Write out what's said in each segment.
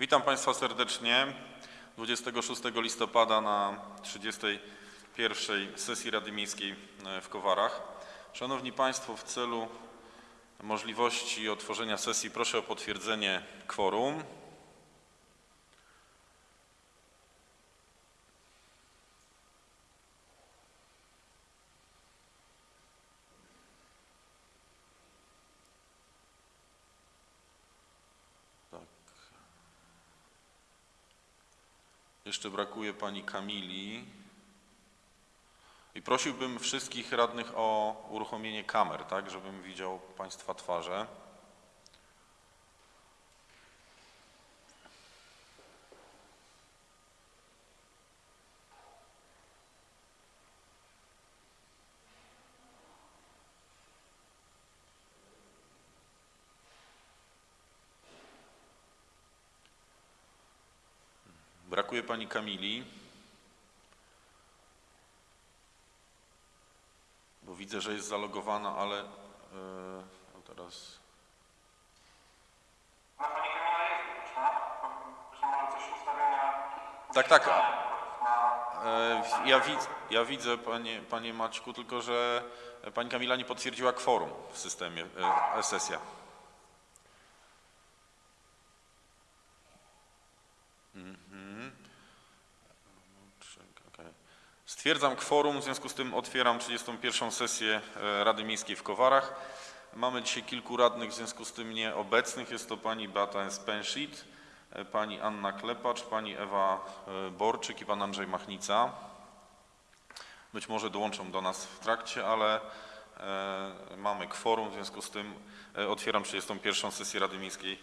Witam Państwa serdecznie 26 listopada na 31 sesji Rady Miejskiej e, w Kowarach. Szanowni Państwo, w celu możliwości otworzenia sesji proszę o potwierdzenie kworum. Jeszcze brakuje pani Kamili. I prosiłbym wszystkich radnych o uruchomienie kamer, tak, żebym widział Państwa twarze. Brakuje pani Kamili. Bo widzę, że jest zalogowana, ale yy, teraz. No pani Kamila jest już, tak? Że może coś ustawienia... Tak, tak. E, Ja, widz, ja widzę, panie, panie Maćku, tylko że pani Kamila nie potwierdziła kworum w systemie e, sesja. Stwierdzam kworum, w związku z tym otwieram 31. sesję e, Rady Miejskiej w Kowarach. Mamy dzisiaj kilku radnych, w związku z tym nieobecnych. Jest to pani Beata Spenshit, e, pani Anna Klepacz, pani Ewa e, Borczyk i pan Andrzej Machnica. Być może dołączą do nas w trakcie, ale mamy kworum, w związku z tym otwieram 31. sesję Rady Miejskiej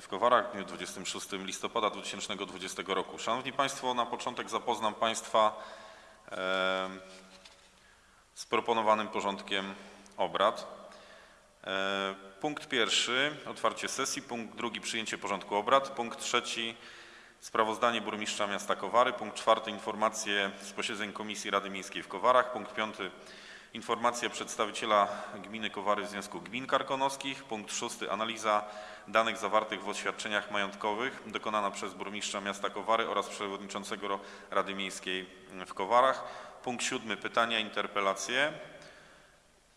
w Kowarach w dniu 26 listopada 2020 roku. Szanowni Państwo, na początek zapoznam Państwa z proponowanym porządkiem obrad. E, Punkt pierwszy, otwarcie sesji. Punkt drugi, przyjęcie porządku obrad. Punkt trzeci, sprawozdanie burmistrza miasta Kowary. Punkt czwarty, informacje z posiedzeń Komisji Rady Miejskiej w Kowarach. Punkt piąty, informacja przedstawiciela gminy Kowary w Związku Gmin Karkonoskich. Punkt szósty, analiza danych zawartych w oświadczeniach majątkowych dokonana przez burmistrza miasta Kowary oraz przewodniczącego Rady Miejskiej w Kowarach. Punkt siódmy, pytania, interpelacje.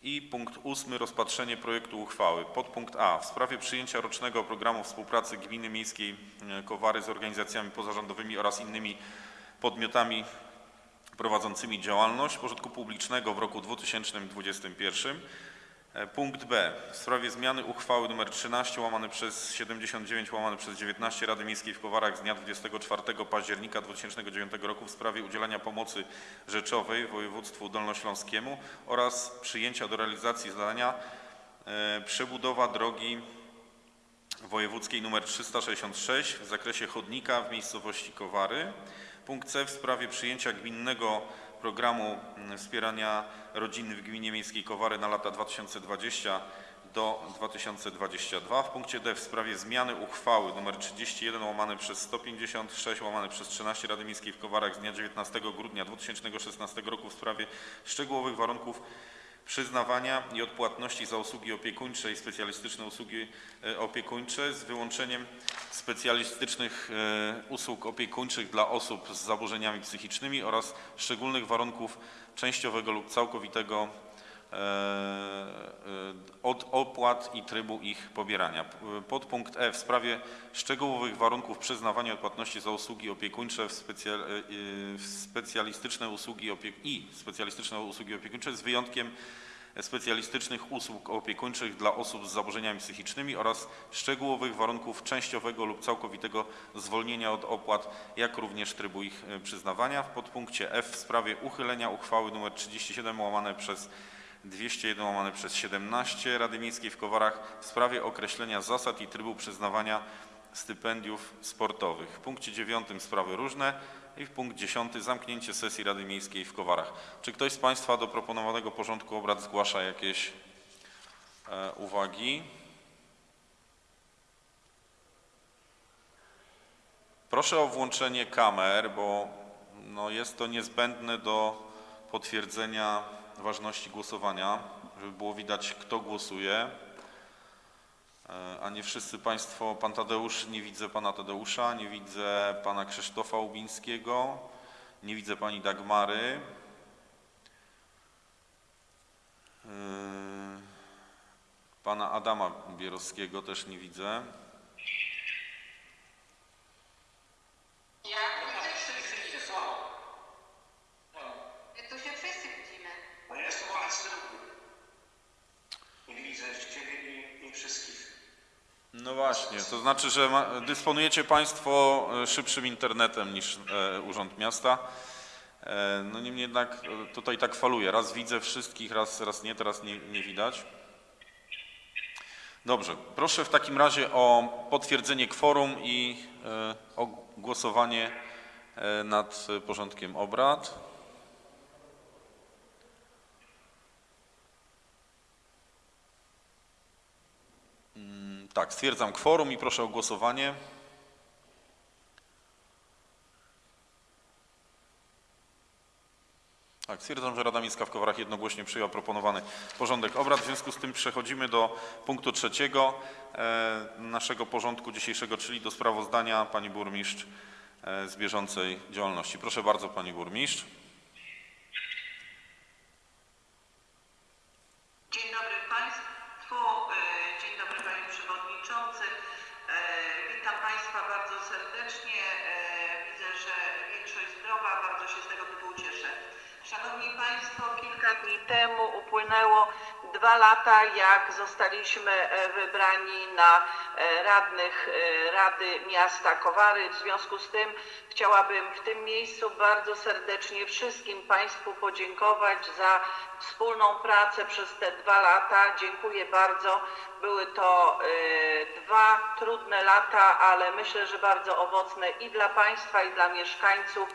I punkt ósmy, rozpatrzenie projektu uchwały. Podpunkt A. W sprawie przyjęcia rocznego programu współpracy Gminy Miejskiej e, Kowary z organizacjami pozarządowymi oraz innymi podmiotami prowadzącymi działalność pożytku publicznego w roku 2021. E, Punkt B. W sprawie zmiany uchwały nr 13 łamane przez 79 łamane przez 19 Rady Miejskiej w Kowarach z dnia 24 października 2009 roku w sprawie udzielania pomocy rzeczowej województwu dolnośląskiemu oraz przyjęcia do realizacji zadania e, przebudowa drogi wojewódzkiej nr 366 w zakresie chodnika w miejscowości Kowary. Punkt C w sprawie przyjęcia gminnego programu mm, wspierania rodziny w gminie miejskiej Kowary na lata 2020 do 2022. W punkcie D w sprawie zmiany uchwały nr 31 łamane przez 156 łamane przez 13 Rady Miejskiej w Kowarach z dnia 19 grudnia 2016 roku w sprawie szczegółowych warunków przyznawania i odpłatności za usługi opiekuńcze i specjalistyczne usługi e, opiekuńcze z wyłączeniem specjalistycznych e, usług opiekuńczych dla osób z zaburzeniami psychicznymi oraz szczególnych warunków częściowego lub całkowitego od opłat i trybu ich pobierania. Podpunkt E w sprawie szczegółowych warunków przyznawania odpłatności za usługi opiekuńcze w specja, e, e, w specjalistyczne usługi opie, i specjalistyczne usługi opiekuńcze z wyjątkiem specjalistycznych usług opiekuńczych dla osób z zaburzeniami psychicznymi oraz szczegółowych warunków częściowego lub całkowitego zwolnienia od opłat, jak również trybu ich e, przyznawania. W podpunkcie F w sprawie uchylenia uchwały nr 37 łamane przez 201 łamane przez 17 Rady Miejskiej w Kowarach w sprawie określenia zasad i trybu przyznawania stypendiów sportowych. W punkcie 9 sprawy różne i w punkt 10 zamknięcie sesji Rady Miejskiej w Kowarach. Czy ktoś z Państwa do proponowanego porządku obrad zgłasza jakieś e, uwagi? Proszę o włączenie kamer, bo no, jest to niezbędne do potwierdzenia ważności głosowania, żeby było widać, kto głosuje. E, A nie wszyscy Państwo, Pan Tadeusz, nie widzę Pana Tadeusza, nie widzę Pana Krzysztofa Łubińskiego, nie widzę Pani Dagmary. E, Pana Adama Bierowskiego też nie widzę. Ja Wszyscy są. My tu się wszyscy widzimy. No ja jestem obecny. Widzę i, wszystkich. No właśnie, to znaczy, że dysponujecie Państwo e, szybszym internetem niż e, Urząd Miasta. E, no niemniej jednak tutaj tak faluje. Raz widzę wszystkich, raz, raz nie, teraz nie, nie widać. Dobrze, proszę w takim razie o potwierdzenie kworum i o głosowanie nad porządkiem obrad. Tak, stwierdzam kworum i proszę o głosowanie. Tak, stwierdzam, że Rada Miejska w Kowarach jednogłośnie przyjęła proponowany porządek obrad. W związku z tym przechodzimy do punktu trzeciego e, naszego porządku dzisiejszego, czyli do sprawozdania Pani Burmistrz e, z bieżącej działalności. Proszę bardzo Pani Burmistrz. Temu upłynęło dwa lata, jak zostaliśmy e, wybrani na e, radnych e, Rady Miasta Kowary. W związku z tym chciałabym w tym miejscu bardzo serdecznie wszystkim Państwu podziękować za wspólną pracę przez te dwa lata. Dziękuję bardzo. Były to dwa trudne lata, ale myślę, że bardzo owocne i dla Państwa, i dla mieszkańców.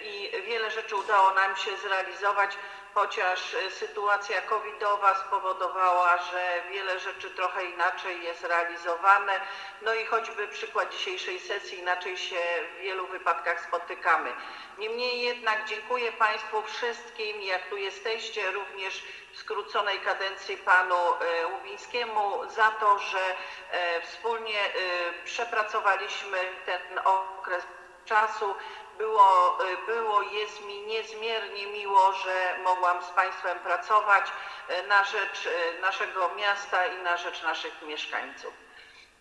I wiele rzeczy udało nam się zrealizować, chociaż e, sytuacja covidowa spowodowała, że wiele rzeczy trochę inaczej jest realizowane. No i choćby przykład dzisiejszej sesji, inaczej się w wielu wypadkach spotykamy. Niemniej jednak dziękuję Państwu wszystkim, jak tu jesteście, również w skróconej kadencji panu e, Łubińskiemu za to, że e, wspólnie przepracowaliśmy ten okres czasu. Było, e, było, jest mi niezmiernie miło, że mogłam z Państwem pracować e, na rzecz e, naszego miasta i na rzecz naszych mieszkańców.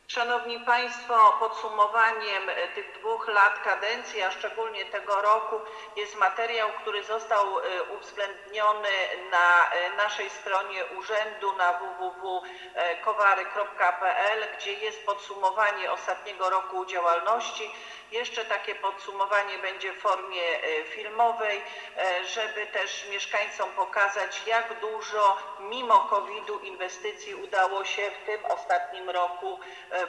Szanowni Państwo, podsumowaniem e, tych dwóch lat kadencji, a szczególnie tego roku, jest materiał, który został e, uwzględniony na e, naszej stronie urzędu na www.kowary.pl, gdzie jest podsumowanie ostatniego roku działalności. Jeszcze takie podsumowanie będzie w formie filmowej, żeby też mieszkańcom pokazać, jak dużo mimo COVID-u inwestycji udało się w tym ostatnim roku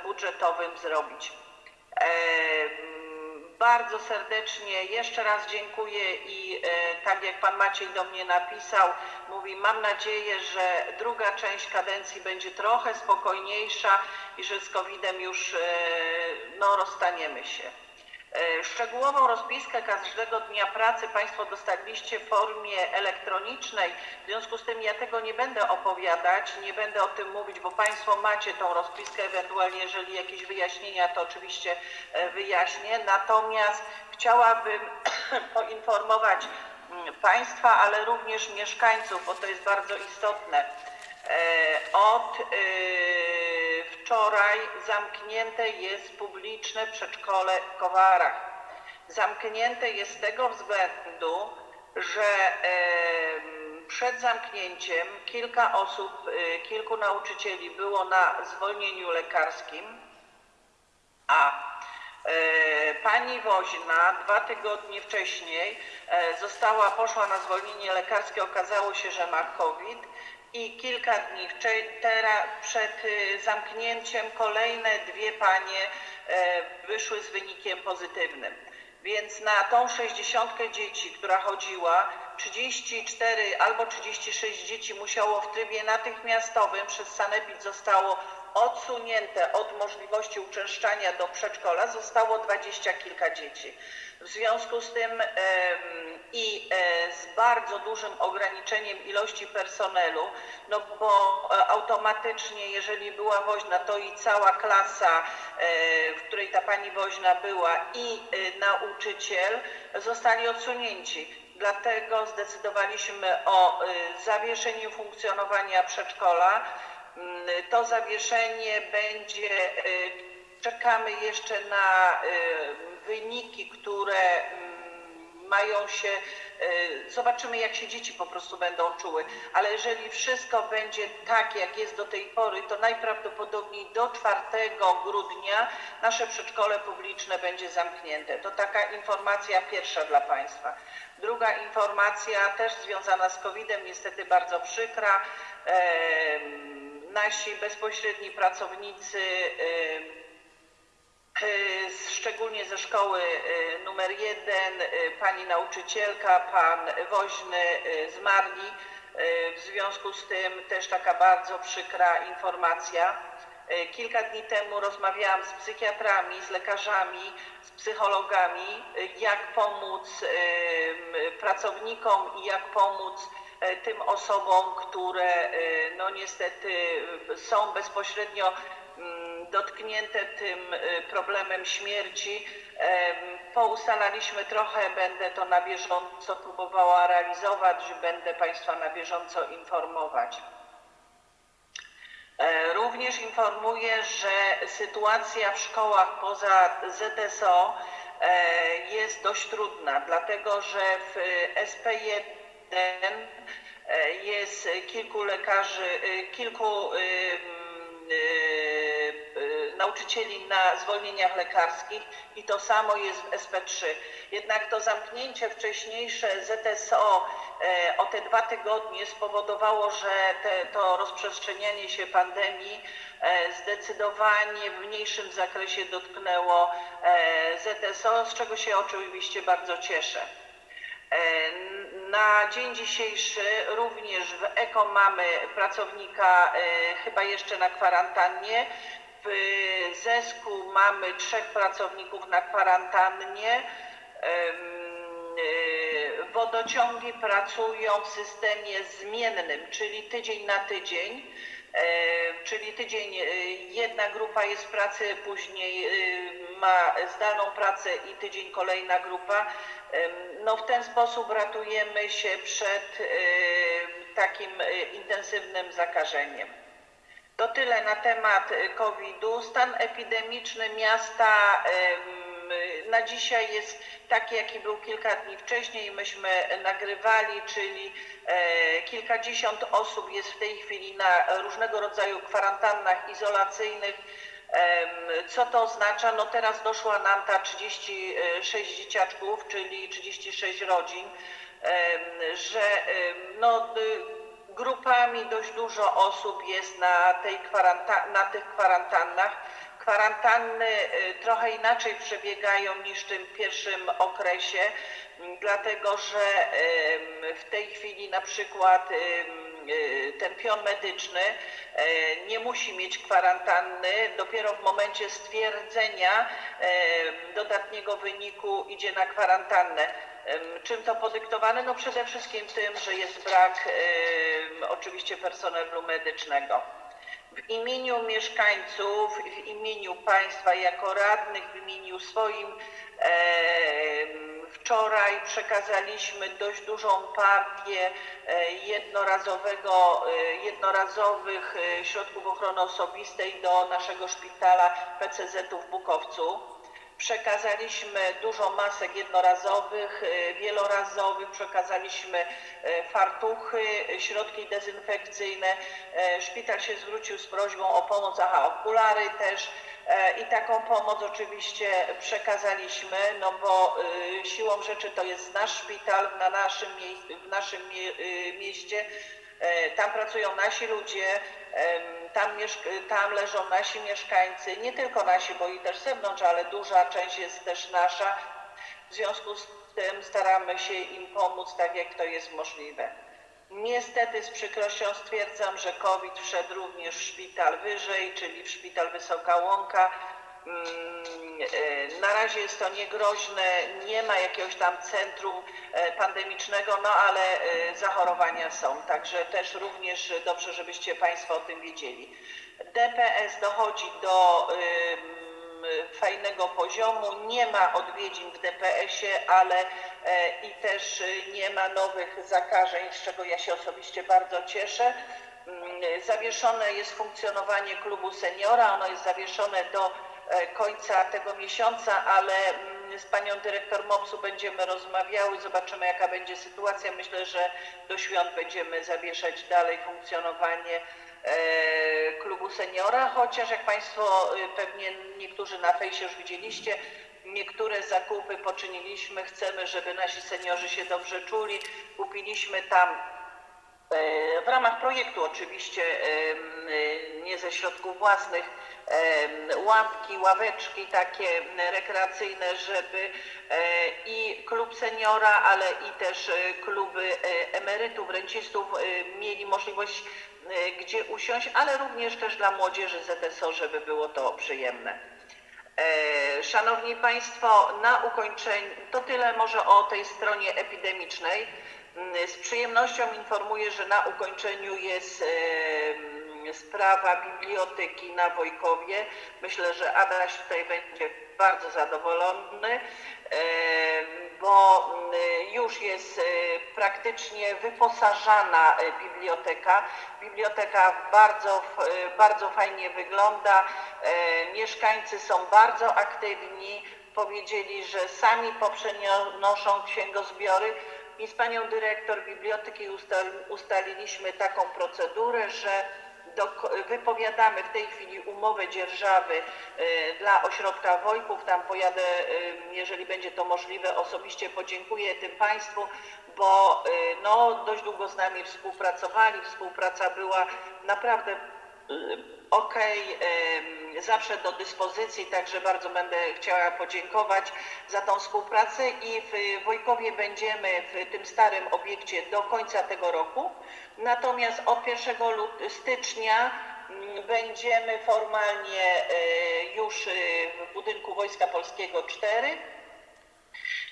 budżetowym zrobić. E, mm, Bardzo serdecznie jeszcze raz dziękuję i e, tak jak Pan Maciej do mnie napisał, mówi mam nadzieję, że druga część kadencji będzie trochę spokojniejsza i że z COVID-em już e, no, rozstaniemy się. E, Szczegółową rozpiskę każdego dnia pracy Państwo dostaliście w formie elektronicznej. W związku z tym ja tego nie będę opowiadać, nie będę o tym mówić, bo Państwo macie tą rozpiskę, ewentualnie jeżeli jakieś wyjaśnienia, to oczywiście e, wyjaśnię. Natomiast chciałabym poinformować mm, Państwa, ale również mieszkańców, bo to jest bardzo istotne. E, Od e, wczoraj zamknięte jest publiczne przedszkole w Kowarach. Zamknięte jest z tego względu, że przed zamknięciem kilka osób, e, kilku nauczycieli było na zwolnieniu lekarskim, a e, pani woźna dwa tygodnie wcześniej e, została, poszła na zwolnienie lekarskie, okazało się, że ma COVID i kilka dni wcze- tera, przed y, zamknięciem kolejne dwie panie e, wyszły z wynikiem pozytywnym. Więc na tą 60 dzieci, która chodziła, 34 albo 36 dzieci musiało w trybie natychmiastowym przez Sanepid zostało odsunięte od możliwości uczęszczania do przedszkola, zostało dwadzieścia kilka dzieci. W związku z tym i e, z bardzo dużym ograniczeniem ilości personelu, no bo e, automatycznie, jeżeli była woźna, to i cała klasa, e, w której ta pani woźna była i nauczyciel zostali odsunięci. Dlatego zdecydowaliśmy o zawieszeniu funkcjonowania przedszkola. Mm, To zawieszenie będzie, e, czekamy jeszcze na e, wyniki, które mm, mają się, e, zobaczymy jak się dzieci po prostu będą czuły, ale jeżeli wszystko będzie tak jak jest do tej pory, to najprawdopodobniej do 4 grudnia nasze przedszkole publiczne będzie zamknięte. To taka informacja pierwsza dla Państwa. Druga informacja też związana z COVID-em, niestety bardzo przykra. Em, Nasi bezpośredni pracownicy E, z- szczególnie ze szkoły e, numer jeden, pani nauczycielka, pan woźny zmarli. W związku z tym też taka bardzo przykra informacja. Kilka dni temu rozmawiałam z psychiatrami, z lekarzami, z psychologami, jak pomóc pracownikom i jak pomóc tym osobom, które e, no niestety e, są bezpośrednio mm, dotknięte tym y, problemem śmierci. Poustalaliśmy trochę, będę to na bieżąco próbowała realizować, będę Państwa na bieżąco informować. E, Również informuję, że sytuacja w szkołach poza ZSO e, jest dość trudna, dlatego że w SP1 e, jest kilku lekarzy, e, kilku y, nauczycieli na zwolnieniach lekarskich i to samo jest w SP3. Jednak to zamknięcie wcześniejsze ZSO e, o te dwa tygodnie spowodowało, że te, to rozprzestrzenianie się pandemii e, zdecydowanie w mniejszym zakresie dotknęło e, ZSO, z czego się oczywiście bardzo cieszę. Na dzień dzisiejszy również w EKO mamy pracownika e, chyba jeszcze na kwarantannie. W ZESKU mamy trzech pracowników na kwarantannie. E, Wodociągi pracują w systemie zmiennym, czyli tydzień na tydzień. E, Czyli tydzień jedna grupa jest w pracy, później ma zdalną pracę i tydzień kolejna grupa. No w ten sposób ratujemy się przed takim e, intensywnym zakażeniem. To tyle na temat e, COVID-u. Stan epidemiczny miasta na dzisiaj jest taki, jaki był kilka dni wcześniej. Myśmy nagrywali, czyli e, kilkadziesiąt osób jest w tej chwili na różnego rodzaju kwarantannach izolacyjnych. Co to oznacza? No teraz doszła nam ta 36 dzieciaczków, czyli 36 rodzin, że no, y, grupami dość dużo osób jest na, tej kwaranta- na tych kwarantannach. Kwarantanny y, trochę inaczej przebiegają niż w tym pierwszym okresie, dlatego że w tej chwili na przykład ten pion medyczny e, nie musi mieć kwarantanny. Dopiero w momencie stwierdzenia em, dodatniego wyniku idzie na kwarantannę. Czym to podyktowane? No przede wszystkim tym, że jest brak oczywiście personelu medycznego. W imieniu mieszkańców, w imieniu państwa jako radnych, w imieniu swoim em, wczoraj przekazaliśmy dość dużą partię e, jednorazowego, e, jednorazowych e, środków ochrony osobistej do naszego szpitala PCZ-u w Bukowcu. Przekazaliśmy dużo masek jednorazowych, e, wielorazowych, przekazaliśmy e, fartuchy, e, środki dezynfekcyjne. Szpital się zwrócił z prośbą o pomoc, aha, okulary też. I taką pomoc oczywiście przekazaliśmy, no bo siłą rzeczy to jest nasz szpital na naszym, w naszym mie- mieście. E, Tam pracują nasi ludzie, tam, tam leżą nasi mieszkańcy, nie tylko nasi, bo i też z zewnątrz, ale duża część jest też nasza. W związku z tym staramy się im pomóc tak, jak to jest możliwe. Niestety z przykrością stwierdzam, że COVID wszedł również w szpital wyżej, czyli w szpital Wysoka Łąka. Mm, e, Na razie jest to niegroźne, nie ma jakiegoś tam centrum e, pandemicznego, no ale e, zachorowania są, także też również dobrze, żebyście Państwo o tym wiedzieli. DPS dochodzi do fajnego poziomu, nie ma odwiedzin w DPS-ie, ale i też nie ma nowych zakażeń, z czego ja się osobiście bardzo cieszę. Mm, Zawieszone jest funkcjonowanie klubu seniora, ono jest zawieszone do końca tego miesiąca, ale mm, z panią dyrektor MOPS-u będziemy rozmawiały, zobaczymy jaka będzie sytuacja. Myślę, że do świąt będziemy zawieszać dalej funkcjonowanie e, klubu seniora, chociaż jak Państwo y, pewnie niektórzy na fejsie już widzieliście, niektóre zakupy poczyniliśmy, chcemy, żeby nasi seniorzy się dobrze czuli. Kupiliśmy tam E, w ramach projektu oczywiście, em, e, nie ze środków własnych, ławki, ławeczki takie rekreacyjne, żeby e, i klub seniora, ale i też e, kluby e, emerytów, rencistów e, mieli możliwość e, gdzie usiąść, ale również też dla młodzieży ZSO, żeby było to przyjemne. E, Szanowni Państwo, na ukończenie, to tyle może o tej stronie epidemicznej. Mm, Z przyjemnością informuję, że na ukończeniu jest e, mm, sprawa biblioteki na Wojkowie. Myślę, że Adaś tutaj będzie bardzo zadowolony, e, bo już jest praktycznie wyposażana biblioteka. Biblioteka bardzo, bardzo fajnie wygląda. Mieszkańcy są bardzo aktywni. Powiedzieli, że sami poprzenoszą księgozbiory. I z panią dyrektor biblioteki ustal, ustaliliśmy taką procedurę, że do, wypowiadamy w tej chwili umowę dzierżawy e, dla ośrodka Wojków. Tam pojadę, e, jeżeli będzie to możliwe, osobiście podziękuję tym Państwu, bo e, no, dość długo z nami współpracowali. Współpraca była naprawdę em, zawsze do dyspozycji, także bardzo będę chciała podziękować za tą współpracę i w Wojkowie będziemy w tym starym obiekcie do końca tego roku. Natomiast od 1 lut- stycznia mm, będziemy formalnie e, już e, w budynku Wojska Polskiego 4.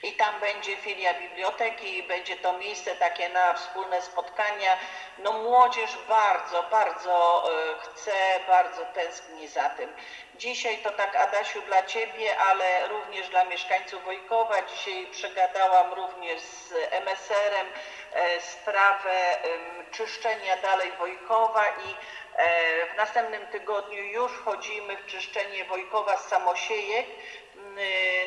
I tam będzie filia biblioteki, będzie to miejsce takie na wspólne spotkania. No młodzież bardzo, bardzo e, chce, bardzo tęskni za tym. Dzisiaj to tak Adasiu dla Ciebie, ale również dla mieszkańców Wojkowa. Dzisiaj przegadałam również z MSR-em e, sprawę czyszczenia dalej Wojkowa i e, w następnym tygodniu już wchodzimy w czyszczenie Wojkowa z samosiejek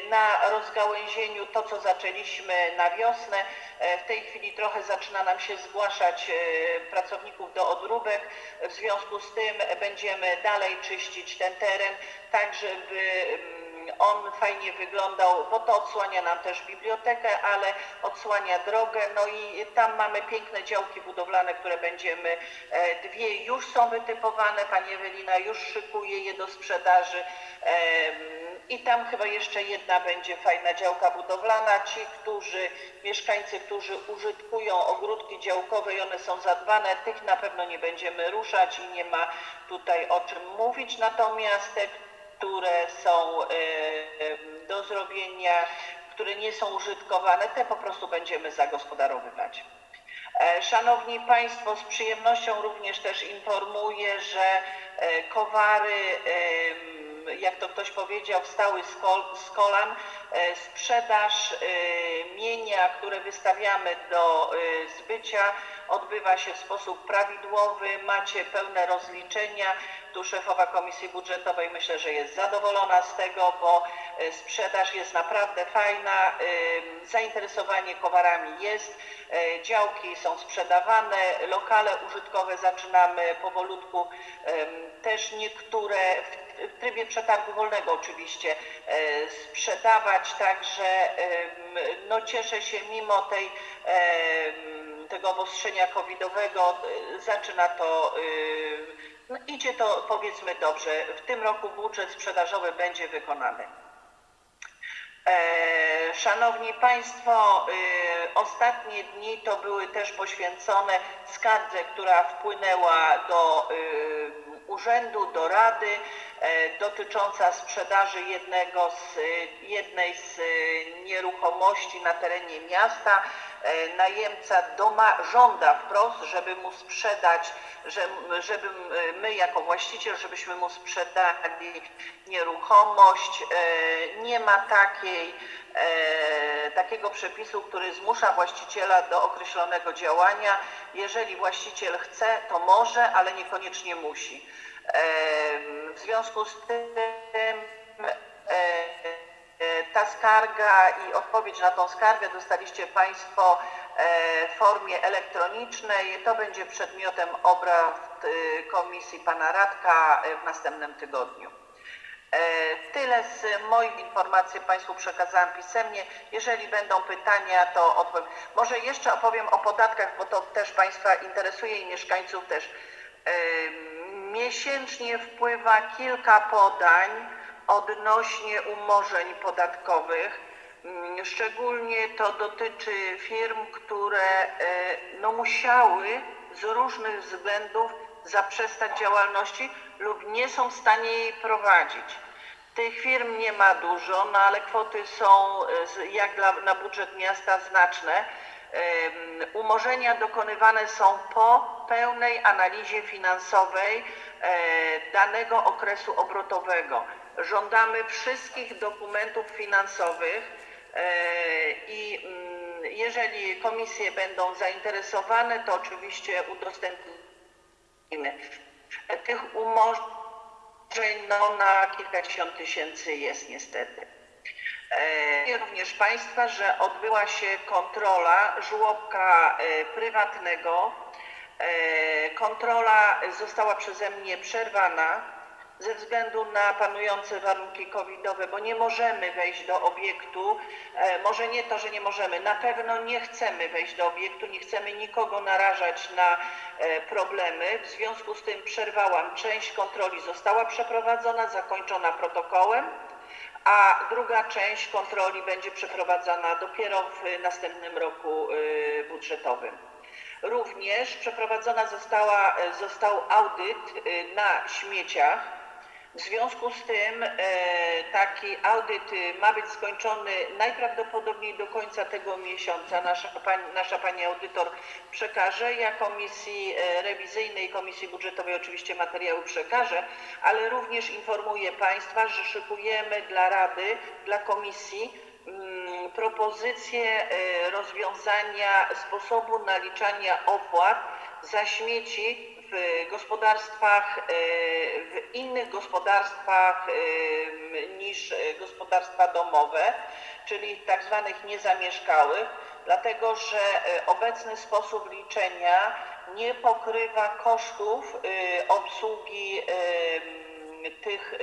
na rozgałęzieniu to, co zaczęliśmy na wiosnę. E, W tej chwili trochę zaczyna nam się zgłaszać e, pracowników do odróbek. W związku z tym będziemy dalej czyścić ten teren, tak żeby mm, on fajnie wyglądał, bo to odsłania nam też bibliotekę, ale odsłania drogę. No i tam mamy piękne działki budowlane, które będziemy, e, dwie już są wytypowane, pani Ewelina już szykuje je do sprzedaży. I tam chyba jeszcze jedna będzie fajna działka budowlana. Ci, którzy, mieszkańcy, którzy użytkują ogródki działkowe i one są zadbane, tych na pewno nie będziemy ruszać i nie ma tutaj o czym mówić. Natomiast te, które są e, e, do zrobienia, które nie są użytkowane, te po prostu będziemy zagospodarowywać. E, Szanowni Państwo, z przyjemnością również też informuję, że e, Kowary, jak to ktoś powiedział, wstały z, kol, z kolan. E, Sprzedaż e, mienia, które wystawiamy do e, zbycia, odbywa się w sposób prawidłowy. Macie pełne rozliczenia. Tu szefowa Komisji Budżetowej myślę, że jest zadowolona z tego, bo sprzedaż jest naprawdę fajna. Zainteresowanie kowarami jest. Działki są sprzedawane, lokale użytkowe zaczynamy powolutku też niektóre w w trybie przetargu wolnego oczywiście e, sprzedawać, także no cieszę się mimo tej tego obostrzenia covidowego e, zaczyna to no, idzie to powiedzmy dobrze. W tym roku budżet sprzedażowy będzie wykonany. E, Szanowni Państwo, y, ostatnie dni to były też poświęcone skardze, która wpłynęła do y, urzędu, do Rady e, dotycząca sprzedaży jednego z, y, jednej z y, nieruchomości na terenie miasta. E, Najemca doma żąda wprost, żeby mu sprzedać, że, żeby my jako właściciel, żebyśmy mu sprzedali nieruchomość. E, Nie ma takiej, e, takiego przepisu, który zmusza właściciela do określonego działania. Jeżeli właściciel chce, to może, ale niekoniecznie musi. W związku z tym e, e, ta skarga i odpowiedź na tą skargę dostaliście Państwo e, w formie elektronicznej. To będzie przedmiotem obrad e, komisji Pana Radka w następnym tygodniu. E, Tyle z moich informacji Państwu przekazałam pisemnie. Jeżeli będą pytania, to odpowiem. Może jeszcze opowiem o podatkach, bo to też Państwa interesuje i mieszkańców też. E, Miesięcznie wpływa kilka podań odnośnie umorzeń podatkowych. Mm, Szczególnie to dotyczy firm, które e, no, musiały z różnych względów zaprzestać działalności lub nie są w stanie jej prowadzić. Tych firm nie ma dużo, no ale kwoty są e, jak dla, na budżet miasta znaczne. Em, Umorzenia dokonywane są po pełnej analizie finansowej e, danego okresu obrotowego. Żądamy wszystkich dokumentów finansowych e, i jeżeli komisje będą zainteresowane, to oczywiście udostępnimy. Tych umorzeń no, na kilkadziesiąt tysięcy jest niestety. E, również Państwa, że odbyła się kontrola żłobka e, prywatnego. E, Kontrola została przeze mnie przerwana ze względu na panujące warunki covidowe, bo nie możemy wejść do obiektu. E, Może nie to, że nie możemy, na pewno nie chcemy wejść do obiektu, nie chcemy nikogo narażać na e, problemy. W związku z tym przerwałam. Część kontroli została przeprowadzona, zakończona protokołem a druga część kontroli będzie przeprowadzana dopiero w następnym roku y, budżetowym. Również przeprowadzona została, e, został audyt na śmieciach. W związku z tym e, taki audyt ma być skończony najprawdopodobniej do końca tego miesiąca. Nasza pani, nasza pani audytor przekaże. Ja komisji e, rewizyjnej, komisji budżetowej oczywiście materiały przekażę, ale również informuję Państwa, że szykujemy dla Rady, dla komisji mm, propozycję e, rozwiązania sposobu naliczania opłat za śmieci w gospodarstwach, e, w innych gospodarstwach e, niż gospodarstwa domowe, czyli tak zwanych niezamieszkałych, dlatego że e, obecny sposób liczenia nie pokrywa kosztów obsługi tych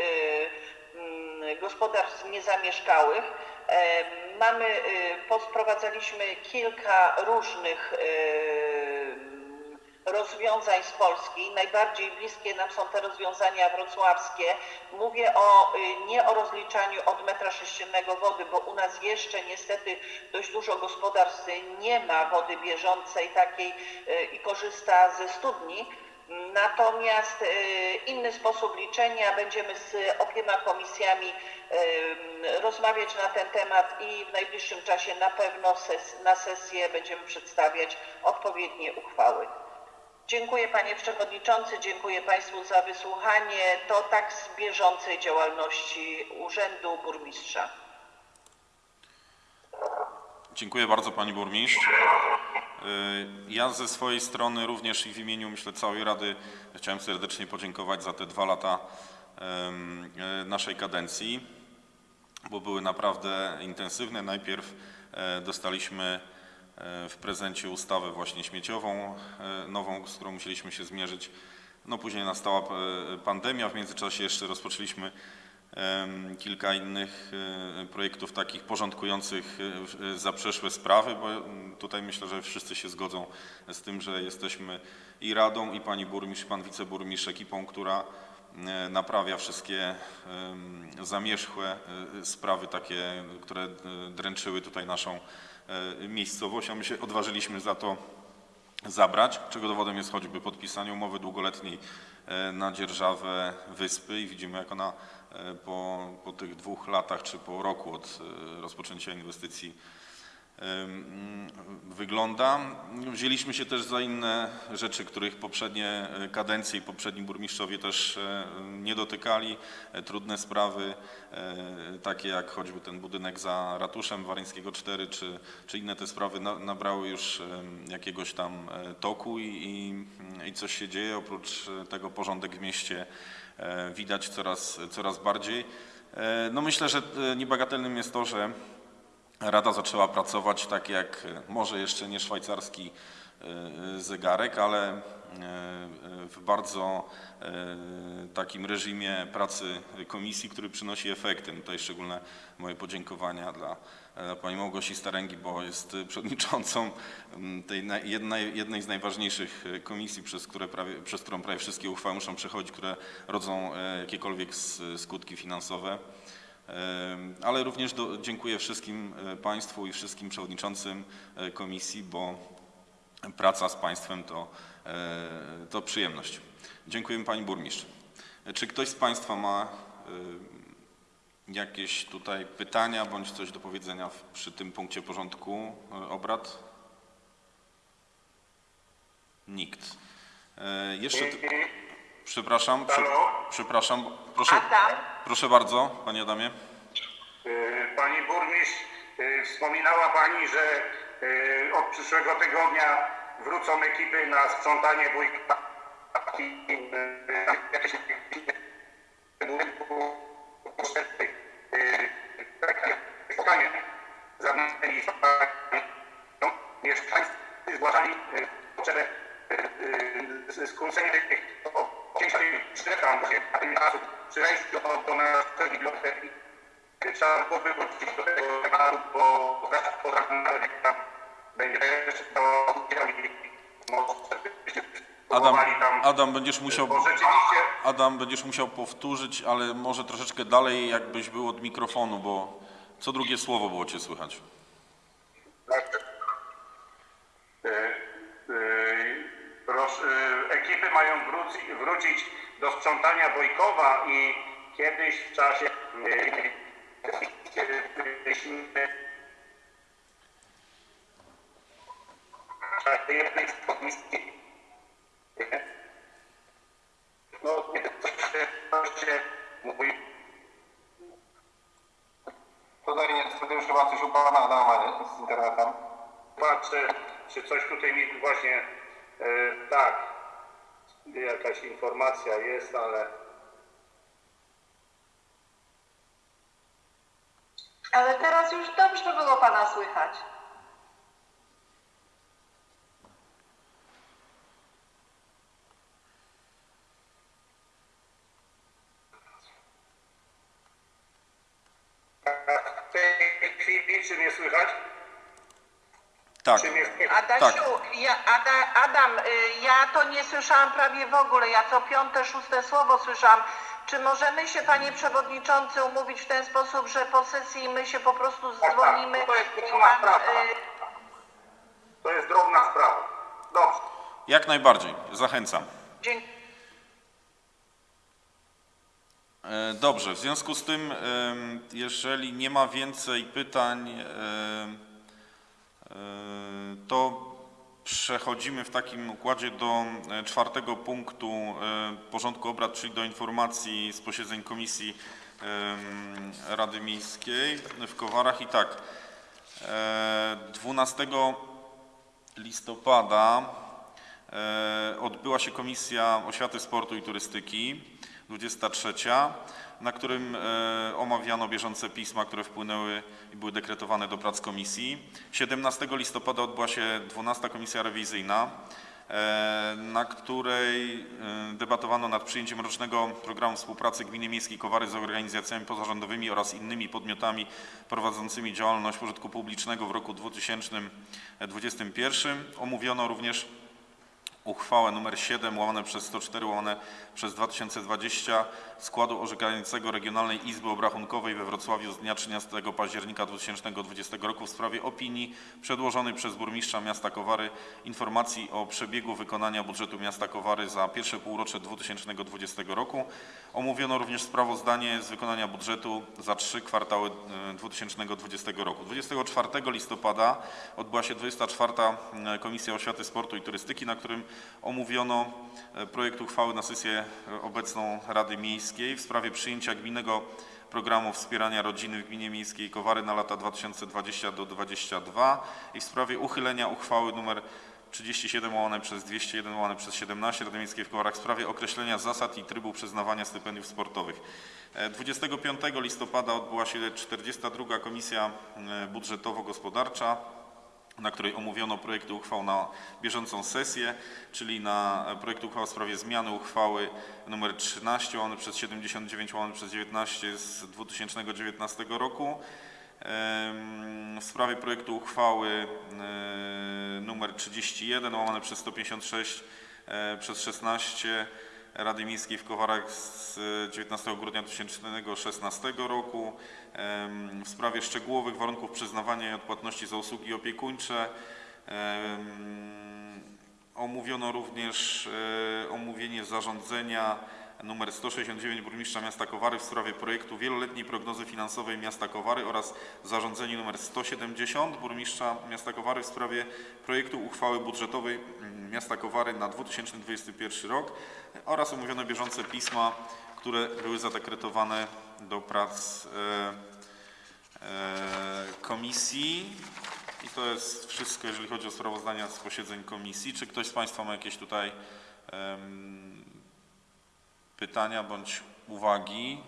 gospodarstw niezamieszkałych. Mamy, posprowadzaliśmy kilka różnych rozwiązań z Polski. Najbardziej bliskie nam są te rozwiązania wrocławskie. Mówię o, y, nie o rozliczaniu od metra sześciennego wody, bo u nas jeszcze niestety dość dużo gospodarstw nie ma wody bieżącej takiej y, i korzysta ze studni. Natomiast y, inny sposób liczenia będziemy z obiema komisjami rozmawiać na ten temat i w najbliższym czasie na pewno ses, na sesję będziemy przedstawiać odpowiednie uchwały. Dziękuję Panie Przewodniczący, dziękuję Państwu za wysłuchanie. To tak z bieżącej działalności Urzędu Burmistrza. Dziękuję bardzo Pani Burmistrz. Y, Ja ze swojej strony również i w imieniu myślę całej Rady chciałem serdecznie podziękować za te dwa lata e, naszej kadencji, bo były naprawdę intensywne. Najpierw e, dostaliśmy w prezencie ustawę właśnie śmieciową, e, nową, z którą musieliśmy się zmierzyć. No później nastała e, pandemia, w międzyczasie jeszcze rozpoczęliśmy kilka innych e, projektów takich porządkujących e, za przeszłe sprawy, bo tutaj myślę, że wszyscy się zgodzą z tym, że jesteśmy i Radą, i Pani Burmistrz, i Pan Wiceburmistrz ekipą, która e, naprawia wszystkie zamierzchłe e, sprawy takie, które e, dręczyły tutaj naszą e, miejscowość, a my się odważyliśmy za to zabrać, czego dowodem jest choćby podpisanie umowy długoletniej e, na dzierżawę wyspy i widzimy jak ona e, po, po tych dwóch latach czy po roku od e, rozpoczęcia inwestycji wygląda. Wzięliśmy się też za inne rzeczy, których poprzednie e, kadencje i poprzedni burmistrzowie też e, nie dotykali. E, Trudne sprawy, takie jak choćby ten budynek za ratuszem Waryńskiego 4, czy, czy inne te sprawy na, nabrały już jakiegoś tam toku i, i, i coś się dzieje. Oprócz tego porządek w mieście widać coraz, coraz bardziej. No myślę, że niebagatelnym jest to, że Rada zaczęła pracować tak jak e, może jeszcze nie szwajcarski e, zegarek, ale e, w bardzo e, takim reżimie pracy komisji, który przynosi efekty. Tutaj szczególne moje podziękowania dla e, pani Małgosi Staręgi, bo jest e, przewodniczącą tej jednej, jednej z najważniejszych e, komisji, przez, prawie, przez którą prawie wszystkie uchwały muszą przechodzić, które rodzą e, jakiekolwiek skutki finansowe. Ale również do, dziękuję wszystkim e, Państwu i wszystkim przewodniczącym e, komisji, bo praca z Państwem to, e, to przyjemność. Dziękujemy Pani Burmistrz. Czy ktoś z Państwa ma jakieś tutaj pytania bądź coś do powiedzenia przy tym punkcie porządku obrad? Nikt. Jeszcze, przepraszam, przepraszam, proszę, Adam? Proszę bardzo, Panie Adamie. Y, Pani burmistrz, y, wspominała Pani, że y, od przyszłego tygodnia wrócą ekipy na sprzątanie wujka. Y, y, spotkanie zamknęli no, mieszkańcy zgłaszali y, potrzebę y, y, skrócenia tych tym przy wejściu do, do naszej biblioteki trzeba byłoby wrócić do tego tematu, bo zaraz po jak tam będzie jeszcze to udział i może byśmy Adam, Adam, będziesz musiał, bo rzeczywiście Adam, będziesz musiał powtórzyć, ale może troszeczkę dalej, jakbyś był od mikrofonu, bo co drugie słowo było Cię słychać. e, e, e, ekipy mają wróci, wrócić do sprzątania Wojkowa i kiedyś w czasie jednej z komisji no to się, to mówi Tutaj niestety już chyba coś u pana Adama z internetem. patrzę, czy coś tutaj mi właśnie e, tak, jakaś informacja jest, ale Ale teraz już dobrze było pana słychać. Tak? Adasiu, ja, Ada, Adam, y, ja to nie słyszałam prawie w ogóle. Ja co piąte, szóste słowo słyszałam. Czy możemy się, panie przewodniczący, umówić w ten sposób, że po sesji my się po prostu tak, dzwonimy to jest i drobna pan, sprawa. y, To jest drobna sprawa. Dobrze. jak najbardziej, zachęcam. dzień- Dobrze, w związku z tym, jeżeli nie ma więcej pytań, to przechodzimy w takim układzie do e, czwartego punktu e, porządku obrad, czyli do informacji z posiedzeń Komisji Rady Miejskiej w Kowarach. I tak, e, 12 listopada e, odbyła się Komisja Oświaty, Sportu i Turystyki, 23, na którym e, omawiano bieżące pisma, które wpłynęły i były dekretowane do prac komisji. 17 listopada odbyła się 12 Komisja Rewizyjna, e, na której e, debatowano nad przyjęciem rocznego programu współpracy Gminy Miejskiej Kowary z organizacjami pozarządowymi oraz innymi podmiotami prowadzącymi działalność pożytku publicznego w roku 2021. Omówiono również uchwałę nr 7 łamane przez 104 łamane przez 2020 składu orzekającego Regionalnej Izby Obrachunkowej we Wrocławiu z dnia 13 października 2020 roku w sprawie opinii przedłożonej przez burmistrza miasta Kowary informacji o przebiegu wykonania budżetu miasta Kowary za pierwsze półrocze 2020 roku. Omówiono również sprawozdanie z wykonania budżetu za trzy kwartały e, 2020 roku. 24 listopada odbyła się 24. Komisja Oświaty, Sportu i Turystyki, na którym omówiono e, projekt uchwały na sesję e, obecną Rady Miejskiej w sprawie przyjęcia gminnego programu wspierania rodziny w gminie miejskiej Kowary na lata 2020 do 2022 i w sprawie uchylenia uchwały nr 37 łamane przez 201 łamane przez 17 Rady Miejskiej w Kowarach w sprawie określenia zasad i trybu przyznawania stypendiów sportowych. E, 25 listopada odbyła się 42. Komisja e, Budżetowo-Gospodarcza na której omówiono projekty uchwał na bieżącą sesję, czyli na e, projekt uchwał w sprawie zmiany uchwały nr 13 łamane przez 79 łamane przez 19 z 2019 roku. W sprawie projektu uchwały e, nr 31 łamane przez 156 e, przez 16 Rady Miejskiej w Kowarach z 19 grudnia 2016 roku w sprawie szczegółowych warunków przyznawania i odpłatności za usługi opiekuńcze. Omówiono również e, omówienie zarządzenia nr 169 burmistrza miasta Kowary w sprawie projektu wieloletniej prognozy finansowej miasta Kowary oraz zarządzenie nr 170 burmistrza miasta Kowary w sprawie projektu uchwały budżetowej mm, miasta Kowary na 2021 rok oraz omówiono bieżące pisma, które były zadekretowane do prac e, e, komisji. I to jest wszystko, jeżeli chodzi o sprawozdania z posiedzeń komisji. Czy ktoś z Państwa ma jakieś tutaj pytania bądź uwagi?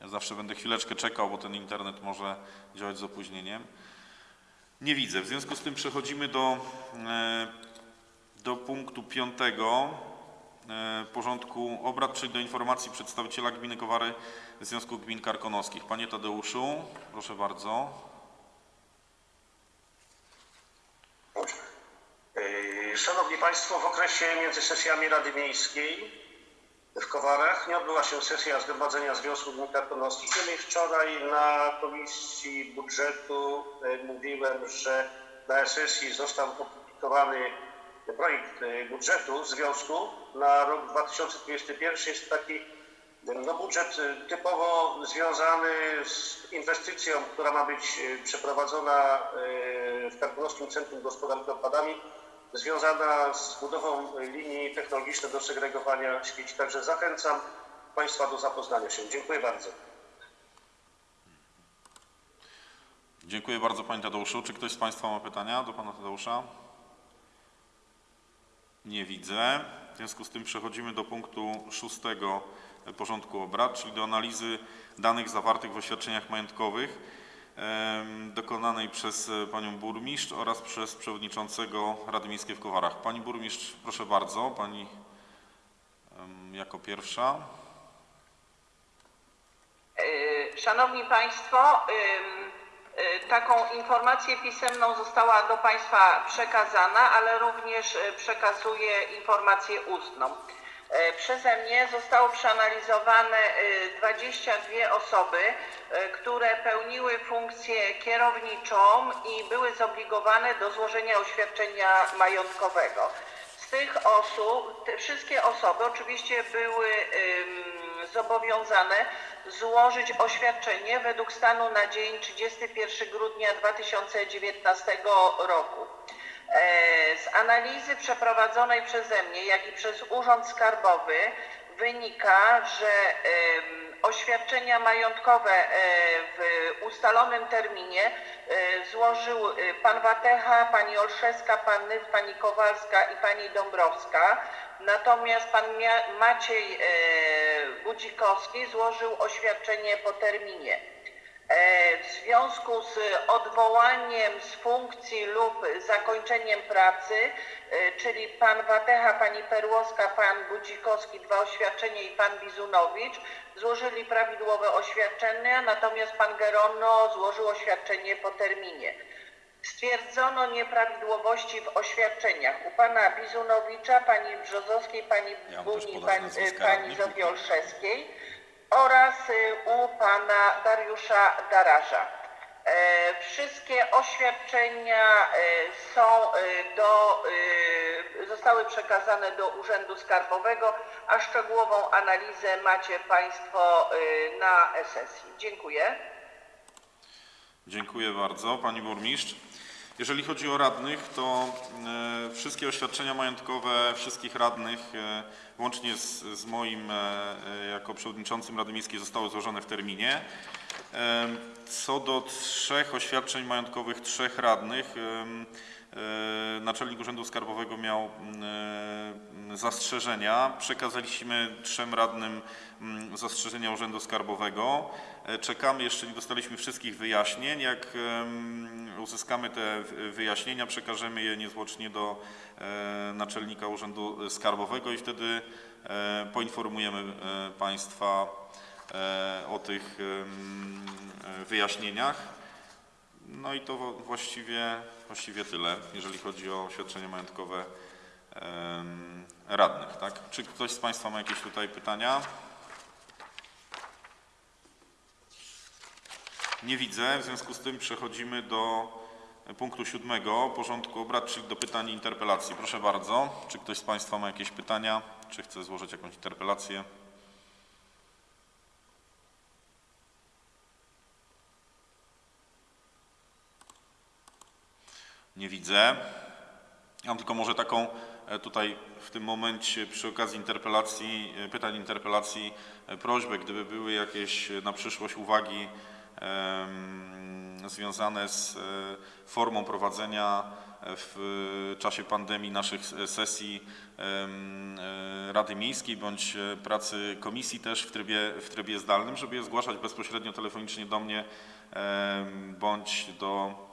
Ja zawsze będę chwileczkę czekał, bo ten internet może działać z opóźnieniem. Nie widzę. W związku z tym przechodzimy do, e, do punktu piątego e, porządku obrad, czyli do informacji przedstawiciela gminy Kowary Związku Gmin Karkonoskich. Panie Tadeuszu, proszę bardzo. Yy, Szanowni Państwo, w okresie między sesjami Rady Miejskiej w Kowarach nie odbyła się sesja Zgromadzenia Związku Gmin. Niemniej wczoraj na Komisji Budżetu yy, mówiłem, że na sesji został opublikowany projekt yy, budżetu Związku na rok 2021. Jest taki no, budżet typowo związany z inwestycją, która ma być przeprowadzona w Karkonoskim Centrum Gospodarki Odpadami, związana z budową linii technologicznej do segregowania śmieci. Także zachęcam Państwa do zapoznania się. Dziękuję bardzo. Dziękuję bardzo Panie Tadeuszu. Czy ktoś z Państwa ma pytania do Pana Tadeusza? Nie widzę. W związku z tym przechodzimy do punktu szóstego porządku obrad, czyli do analizy danych zawartych w oświadczeniach majątkowych dokonanej przez e, Panią Burmistrz oraz przez Przewodniczącego Rady Miejskiej w Kowarach. Pani Burmistrz, proszę bardzo, Pani jako pierwsza. Y, Szanowni Państwo, y, taką informację pisemną została do Państwa przekazana, ale również przekazuję informację ustną. Y, Przeze mnie zostało przeanalizowane y, 22 osoby, y, które pełniły funkcję kierowniczą i były zobligowane do złożenia oświadczenia majątkowego. Z tych osób, te wszystkie osoby oczywiście były zobowiązane złożyć oświadczenie według stanu na dzień 31 grudnia 2019 roku. E, Z analizy przeprowadzonej przeze mnie, jak i przez Urząd Skarbowy wynika, że oświadczenia majątkowe e, w ustalonym terminie e, złożył pan Watecha, pani Olszewska, pan Nyf, pani Kowalska i pani Dąbrowska. Natomiast pan Maciej Budzikowski złożył oświadczenie po terminie. E, W związku z odwołaniem z funkcji lub zakończeniem pracy, e, czyli pan Watecha, pani Perłowska, pan Budzikowski, dwa oświadczenia i pan Bizunowicz złożyli prawidłowe oświadczenia, natomiast pan Gerono złożył oświadczenie po terminie. Stwierdzono nieprawidłowości w oświadczeniach u pana Bizunowicza, pani Brzozowskiej, pani Ja Buni, podać pan, nazwiska pani radnych. Oraz y, u pana Dariusza Daraża. E, Wszystkie oświadczenia e, są e, do, zostały przekazane do Urzędu Skarbowego, a szczegółową analizę macie Państwo na sesji. Dziękuję. Dziękuję bardzo, pani burmistrz. Jeżeli chodzi o radnych, to e, wszystkie oświadczenia majątkowe wszystkich radnych, e, łącznie z, z moim e, jako przewodniczącym Rady Miejskiej, zostały złożone w terminie. Co do trzech oświadczeń majątkowych trzech radnych, naczelnik Urzędu Skarbowego miał zastrzeżenia. Przekazaliśmy trzem radnym zastrzeżenia Urzędu Skarbowego. E, Czekamy, jeszcze nie dostaliśmy wszystkich wyjaśnień. Jak uzyskamy te wyjaśnienia, przekażemy je niezwłocznie do e, naczelnika Urzędu Skarbowego i wtedy e, poinformujemy Państwa o tych wyjaśnieniach. No i to właściwie, właściwie tyle, jeżeli chodzi o oświadczenia majątkowe radnych. Tak? Czy ktoś z Państwa ma jakieś tutaj pytania? Nie widzę, w związku z tym przechodzimy do punktu siódmego porządku obrad, czyli do pytań i interpelacji. Proszę bardzo, czy ktoś z Państwa ma jakieś pytania, czy chce złożyć jakąś interpelację? Nie widzę. Mam tylko może taką e, tutaj w tym momencie przy okazji interpelacji, e, pytań interpelacji e, prośbę, gdyby były jakieś na przyszłość uwagi związane z e, formą prowadzenia e, w czasie pandemii naszych sesji e, Rady Miejskiej bądź pracy komisji też w trybie, w trybie zdalnym, żeby je zgłaszać bezpośrednio telefonicznie do mnie bądź do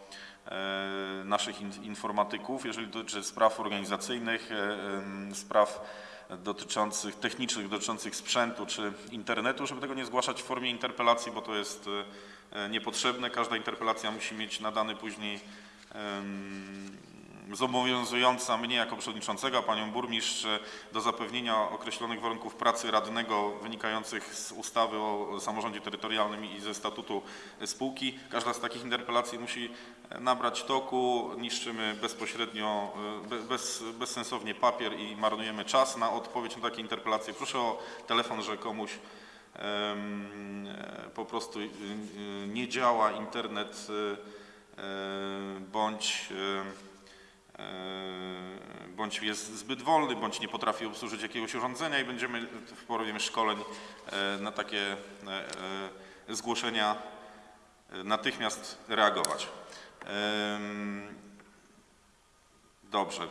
naszych in- informatyków, jeżeli dotyczy spraw organizacyjnych, spraw dotyczących, technicznych, dotyczących sprzętu czy internetu, żeby tego nie zgłaszać w formie interpelacji, bo to jest e, niepotrzebne. Każda interpelacja musi mieć nadany później zobowiązująca mnie jako przewodniczącego, a panią burmistrz e, do zapewnienia określonych warunków pracy radnego wynikających z ustawy o samorządzie terytorialnym i ze statutu spółki. Każda z takich interpelacji musi e, nabrać toku, niszczymy bezpośrednio, e, be- bez, bezsensownie papier i marnujemy czas na odpowiedź na takie interpelacje. Proszę o telefon, że komuś e, po prostu e, e, nie działa internet e, e, bądź e, e, bądź jest zbyt wolny, bądź nie potrafi obsłużyć jakiegoś urządzenia i będziemy w porobie szkoleń e, na takie e, e, zgłoszenia e, natychmiast reagować. Dobrze. E,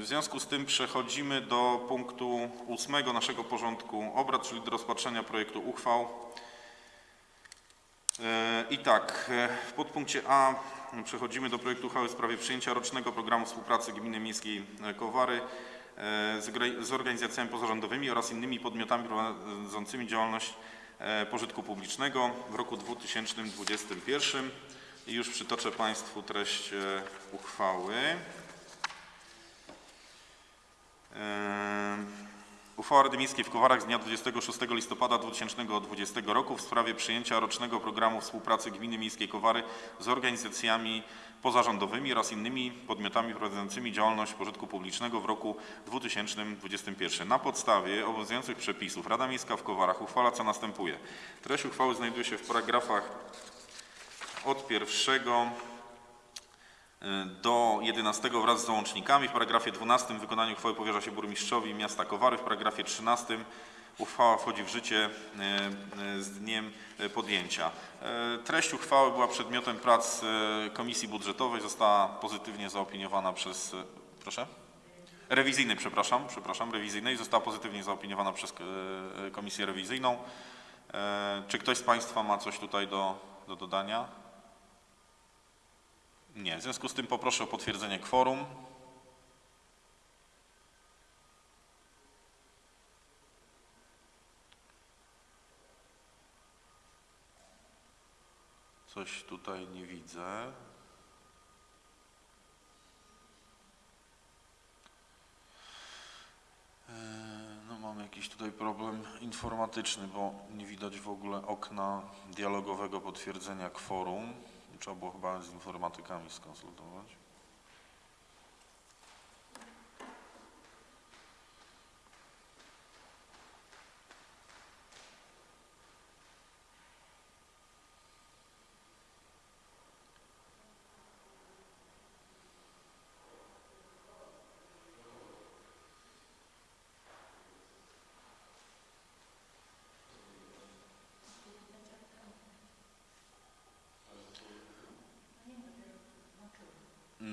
W związku z tym przechodzimy do punktu ósmego naszego porządku obrad, czyli do rozpatrzenia projektu uchwał. E, I tak, e, w podpunkcie A przechodzimy do projektu uchwały w sprawie przyjęcia rocznego programu współpracy Gminy Miejskiej e, Kowary e, z organizacjami pozarządowymi oraz innymi podmiotami prowadzącymi działalność e, pożytku publicznego w roku 2021. I już przytoczę Państwu treść uchwały. Uchwała Rady Miejskiej w Kowarach z dnia 26 listopada 2020 roku w sprawie przyjęcia rocznego programu współpracy Gminy Miejskiej Kowary z organizacjami pozarządowymi oraz innymi podmiotami prowadzącymi działalność pożytku publicznego w roku 2021. Na podstawie obowiązujących przepisów Rada Miejska w Kowarach uchwala co następuje. Treść uchwały znajduje się w paragrafach od pierwszego do 11 wraz z załącznikami. W paragrafie 12 wykonanie uchwały powierza się burmistrzowi miasta Kowary. W paragrafie 13 uchwała wchodzi w życie e, e, z dniem e, podjęcia. E, Treść uchwały była przedmiotem prac e, Komisji Budżetowej, została pozytywnie zaopiniowana przez... e, Proszę? Rewizyjnej, przepraszam, przepraszam, rewizyjnej. Została pozytywnie zaopiniowana przez e, Komisję Rewizyjną. E, Czy ktoś z Państwa ma coś tutaj do, do dodania? Nie. W związku z tym poproszę o potwierdzenie kworum. Coś tutaj nie widzę. E, no mam jakiś tutaj problem informatyczny, bo nie widać w ogóle okna dialogowego potwierdzenia kworum. Trzeba było chyba z informatykami skonsultować.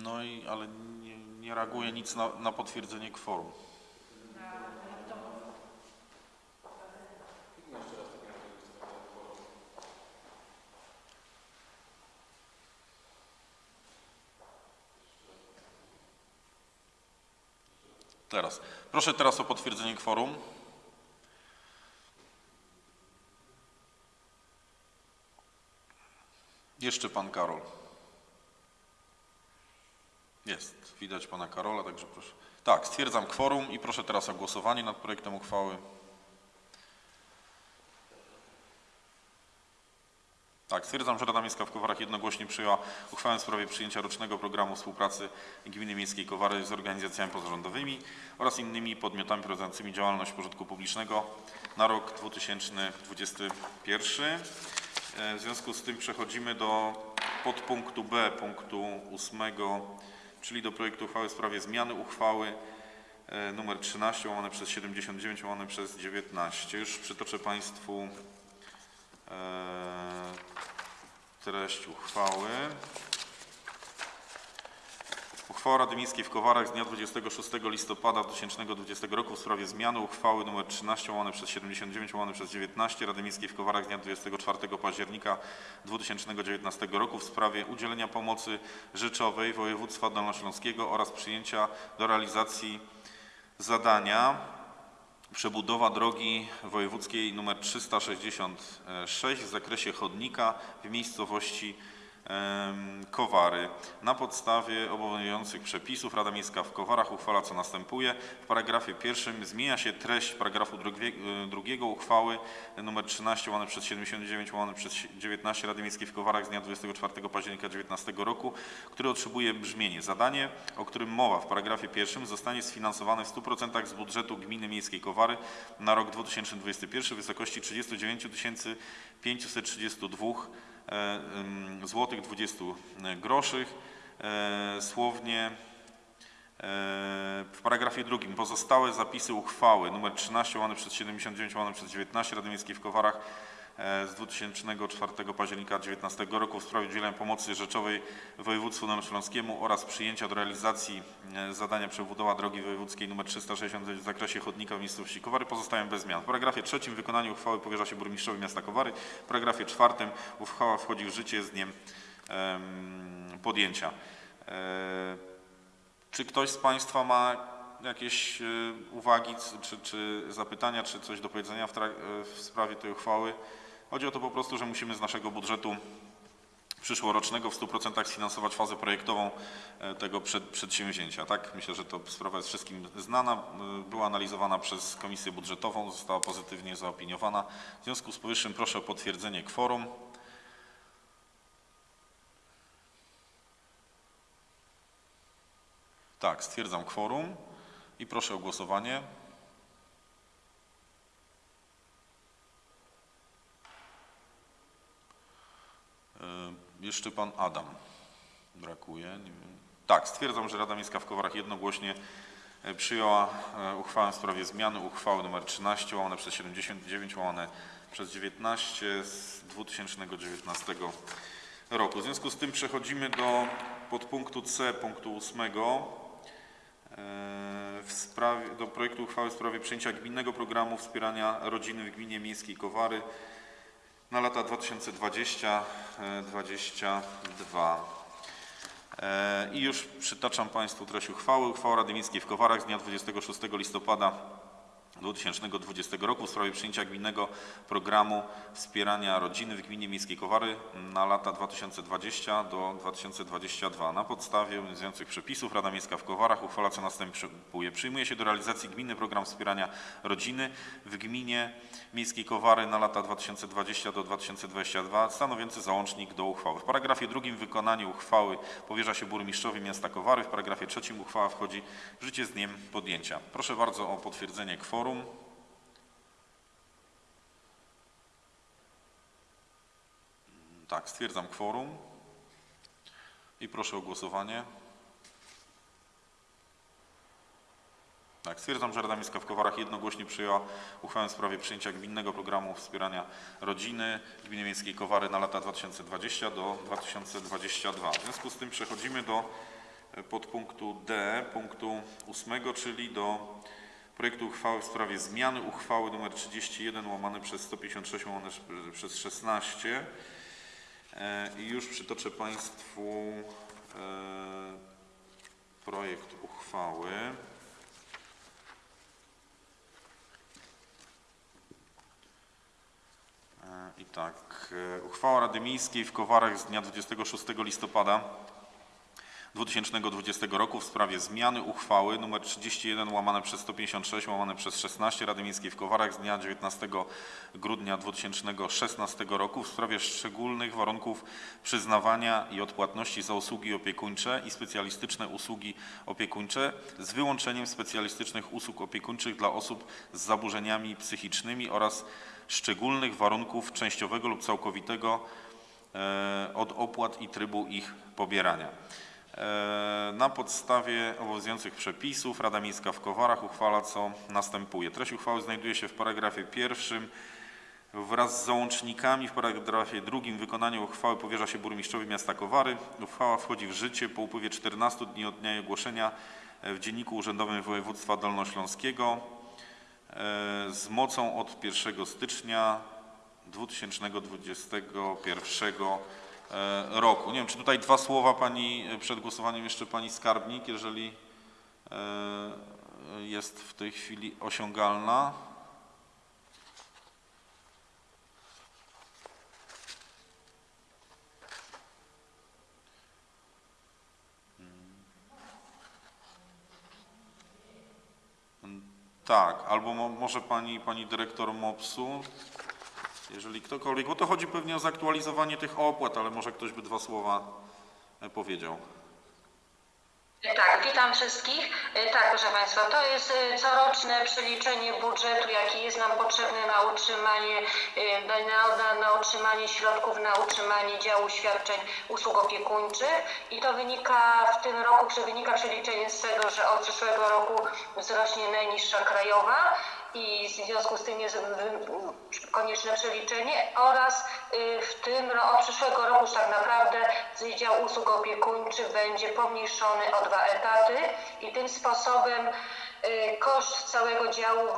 No i ale nie, nie reaguje nic na, na potwierdzenie kworum. Teraz. Proszę teraz o potwierdzenie kworum. Jeszcze pan Karol. Jest, widać pana Karola, także proszę. Tak, stwierdzam kworum i proszę teraz o głosowanie nad projektem uchwały. Tak, stwierdzam, że Rada Miejska w Kowarach jednogłośnie przyjęła uchwałę w sprawie przyjęcia rocznego programu współpracy Gminy Miejskiej Kowary z organizacjami pozarządowymi oraz innymi podmiotami prowadzącymi działalność pożytku publicznego na rok 2021. E, W związku z tym przechodzimy do podpunktu B punktu 8, czyli do projektu uchwały w sprawie zmiany uchwały e, numer 13 łamane przez 79 łamane przez 19. Już przytoczę Państwu e, treść uchwały. Uchwała Rady Miejskiej w Kowarach z dnia 26 listopada 2020 roku w sprawie zmiany uchwały nr 13 łamane przez 79 łamane przez 19 Rady Miejskiej w Kowarach z dnia 24 października 2019 roku w sprawie udzielenia pomocy rzeczowej województwa dolnośląskiego oraz przyjęcia do realizacji zadania przebudowa drogi wojewódzkiej nr 366 w zakresie chodnika w miejscowości Kowary. Na podstawie obowiązujących przepisów Rada Miejska w Kowarach uchwala co następuje. W paragrafie pierwszym zmienia się treść paragrafu y, drugiego uchwały nr 13 łamane przez 79 łamane przez 19 Rady Miejskiej w Kowarach z dnia 24 października 2019 roku, który otrzymuje brzmienie. Zadanie, o którym mowa w paragrafie pierwszym zostanie sfinansowane w 100% z budżetu Gminy Miejskiej Kowary na rok 2021 w wysokości 39 532 e, ym, złotych 20 groszy. E, Słownie e, w paragrafie drugim pozostałe zapisy uchwały nr 13 łamane przez 79 łamane przez 19 Rady Miejskiej w Kowarach e, z 2004 października 2019 roku w sprawie udzielenia pomocy rzeczowej województwu dolnośląskiemu oraz przyjęcia do realizacji e, zadania przebudowa drogi wojewódzkiej nr 369 w zakresie chodnika w miejscowości Kowary pozostają bez zmian. W paragrafie trzecim wykonanie uchwały powierza się burmistrzowi miasta Kowary. W paragrafie czwartym uchwała wchodzi w życie z dniem em, podjęcia. E, czy ktoś z Państwa ma jakieś y, uwagi czy, czy zapytania, czy coś do powiedzenia w, w sprawie tej uchwały? Chodzi o to po prostu, że musimy z naszego budżetu przyszłorocznego w 100% sfinansować fazę projektową e, tego przed, przedsięwzięcia. Tak? Myślę, że to sprawa jest wszystkim znana. Y, Była analizowana przez Komisję Budżetową, została pozytywnie zaopiniowana. W związku z powyższym proszę o potwierdzenie kworum. Tak, stwierdzam kworum i proszę o głosowanie. Jeszcze pan Adam brakuje. Tak, stwierdzam, że Rada Miejska w Kowarach jednogłośnie e, przyjęła e, uchwałę w sprawie zmiany uchwały nr 13 łamane przez 79 łamane przez 19 z 2019 roku. W związku z tym przechodzimy do podpunktu C punktu 8 e, w sprawie, do projektu uchwały w sprawie przyjęcia gminnego programu wspierania rodziny w gminie miejskiej Kowary na lata 2020-2022. E, I już przytaczam Państwu treść uchwały. Uchwała Rady Miejskiej w Kowarach z dnia 26 listopada 2020 roku w sprawie przyjęcia gminnego programu wspierania rodziny w gminie Miejskiej Kowary na lata 2020 do 2022. Na podstawie obowiązujących przepisów Rada Miejska w Kowarach uchwala co następuje. Przyjmuje się do realizacji gminny program wspierania rodziny w gminie Miejskiej Kowary na lata 2020 do 2022 stanowiący załącznik do uchwały. W paragrafie drugim wykonanie uchwały powierza się burmistrzowi miasta Kowary. W paragrafie trzecim uchwała wchodzi w życie z dniem podjęcia. Proszę bardzo o potwierdzenie kworum. Tak, stwierdzam kworum i proszę o głosowanie. Tak, stwierdzam, że Rada Miejska w Kowarach jednogłośnie przyjęła uchwałę w sprawie przyjęcia gminnego programu wspierania rodziny w gminie miejskiej Kowary na lata 2020 do 2022. W związku z tym przechodzimy do e, podpunktu D, punktu 8, czyli do projektu uchwały w sprawie zmiany uchwały nr 31 łamane przez 156 łamane przez 16. E, I już przytoczę Państwu e, projekt uchwały. E, I tak, uchwała Rady Miejskiej w Kowarach z dnia 26 listopada 2020 roku w sprawie zmiany uchwały nr 31 łamane przez 156 łamane przez 16 Rady Miejskiej w Kowarach z dnia 19 grudnia 2016 roku w sprawie szczególnych warunków przyznawania i odpłatności za usługi opiekuńcze i specjalistyczne usługi opiekuńcze z wyłączeniem specjalistycznych usług opiekuńczych dla osób z zaburzeniami psychicznymi oraz szczególnych warunków częściowego lub całkowitego e, od opłat i trybu ich pobierania. E, Na podstawie obowiązujących przepisów Rada Miejska w Kowarach uchwala co następuje. Treść uchwały znajduje się w paragrafie pierwszym. Wraz z załącznikami w paragrafie drugim wykonanie uchwały powierza się burmistrzowi miasta Kowary. Uchwała wchodzi w życie po upływie 14 dni od dnia jej ogłoszenia w Dzienniku Urzędowym Województwa Dolnośląskiego e, z mocą od 1 stycznia 2021 e, roku. Nie wiem, czy tutaj dwa słowa Pani e, przed głosowaniem jeszcze Pani Skarbnik, jeżeli e, jest w tej chwili osiągalna. Tak, albo mo, może pani, pani dyrektor MOPS-u, jeżeli ktokolwiek, bo to chodzi pewnie o zaktualizowanie tych opłat, ale może ktoś by dwa słowa e, powiedział. Tak, witam wszystkich. E, Tak, proszę Państwa, to jest e, coroczne przeliczenie budżetu, jaki jest nam potrzebny na utrzymanie, na, na, na utrzymanie środków, na utrzymanie działu świadczeń usług opiekuńczych i to wynika w tym roku, że wynika przeliczenie z tego, że od przyszłego roku wzrośnie najniższa krajowa i w związku z tym jest konieczne przeliczenie oraz y, w tym ro- od przyszłego roku już tak naprawdę Wydział Usług Opiekuńczych będzie pomniejszony o dwa etaty i tym sposobem y, koszt całego działu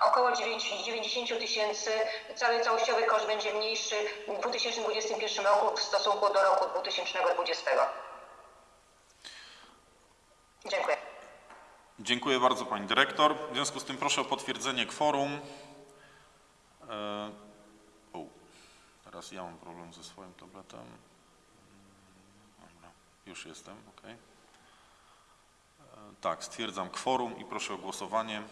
około 9 90 tysięcy, cały całościowy koszt będzie mniejszy w 2021 roku w stosunku do roku 2020. Dziękuję. Dziękuję bardzo Pani Dyrektor. W związku z tym proszę o potwierdzenie kworum. E, o, teraz ja mam problem ze swoim tabletem. Dobra, już jestem, ok. Tak, stwierdzam kworum i proszę o głosowanie.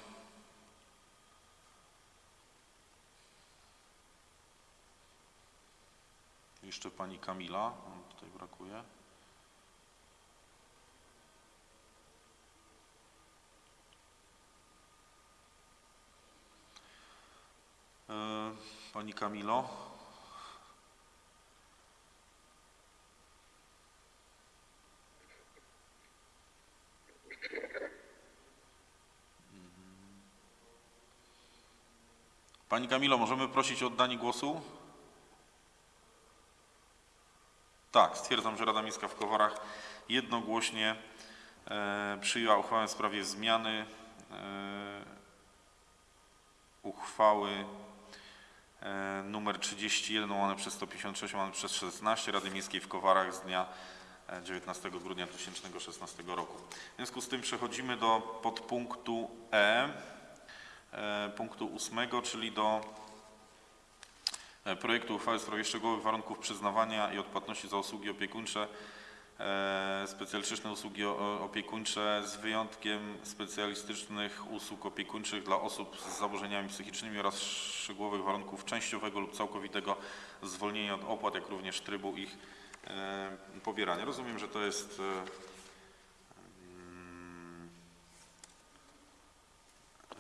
Jeszcze Pani Kamila, tutaj brakuje. Pani Kamilo? Mhm. Pani Kamilo, możemy prosić o oddanie głosu? Tak, stwierdzam, że Rada Miejska w Kowarach jednogłośnie e, przyjęła uchwałę w sprawie zmiany e, uchwały e, numer 31 łamane przez 156 łamane przez 16 Rady Miejskiej w Kowarach z dnia e, 19 grudnia 2016 roku. W związku z tym przechodzimy do podpunktu E. e, punktu ósmego, czyli do e, projektu uchwały w sprawie szczegółowych warunków przyznawania i odpłatności za usługi opiekuńcze, e, specjalistyczne usługi opiekuńcze z wyjątkiem specjalistycznych usług opiekuńczych dla osób z zaburzeniami psychicznymi oraz szczegółowych warunków częściowego lub całkowitego zwolnienia od opłat, jak również trybu ich e, pobierania. Rozumiem, że to jest e, mm,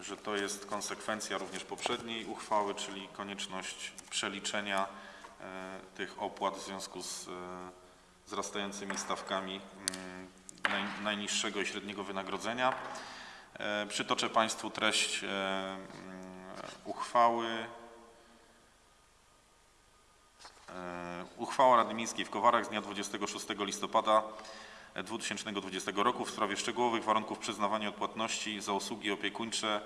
że to jest konsekwencja również poprzedniej uchwały, czyli konieczność przeliczenia e, tych opłat w związku z e, wzrastającymi stawkami mm, naj, najniższego i średniego wynagrodzenia. E, Przytoczę Państwu treść e, mm, uchwały. E, Uchwała Rady Miejskiej w Kowarach z dnia 26 listopada 2020 roku w sprawie szczegółowych warunków przyznawania odpłatności za usługi opiekuńcze,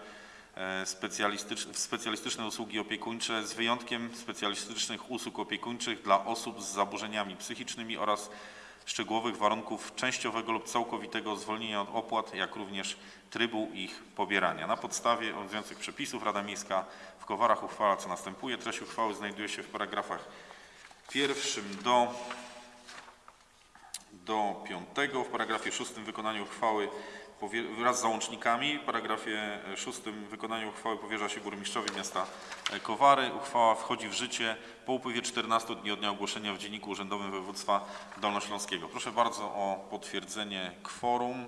e, specjalistycz- specjalistyczne usługi opiekuńcze z wyjątkiem specjalistycznych usług opiekuńczych dla osób z zaburzeniami psychicznymi oraz szczegółowych warunków częściowego lub całkowitego zwolnienia od opłat, jak również trybu ich pobierania. Na podstawie obowiązujących przepisów Rada Miejska w Kowarach uchwala co następuje. Treść uchwały znajduje się w paragrafach pierwszym do do piątego. W paragrafie szóstym wykonaniu uchwały wraz z załącznikami. W paragrafie e, szóstym wykonaniu uchwały powierza się burmistrzowi miasta e, Kowary. Uchwała wchodzi w życie po upływie 14 dni od dnia ogłoszenia w Dzienniku Urzędowym Województwa Dolnośląskiego. Proszę bardzo o potwierdzenie kworum.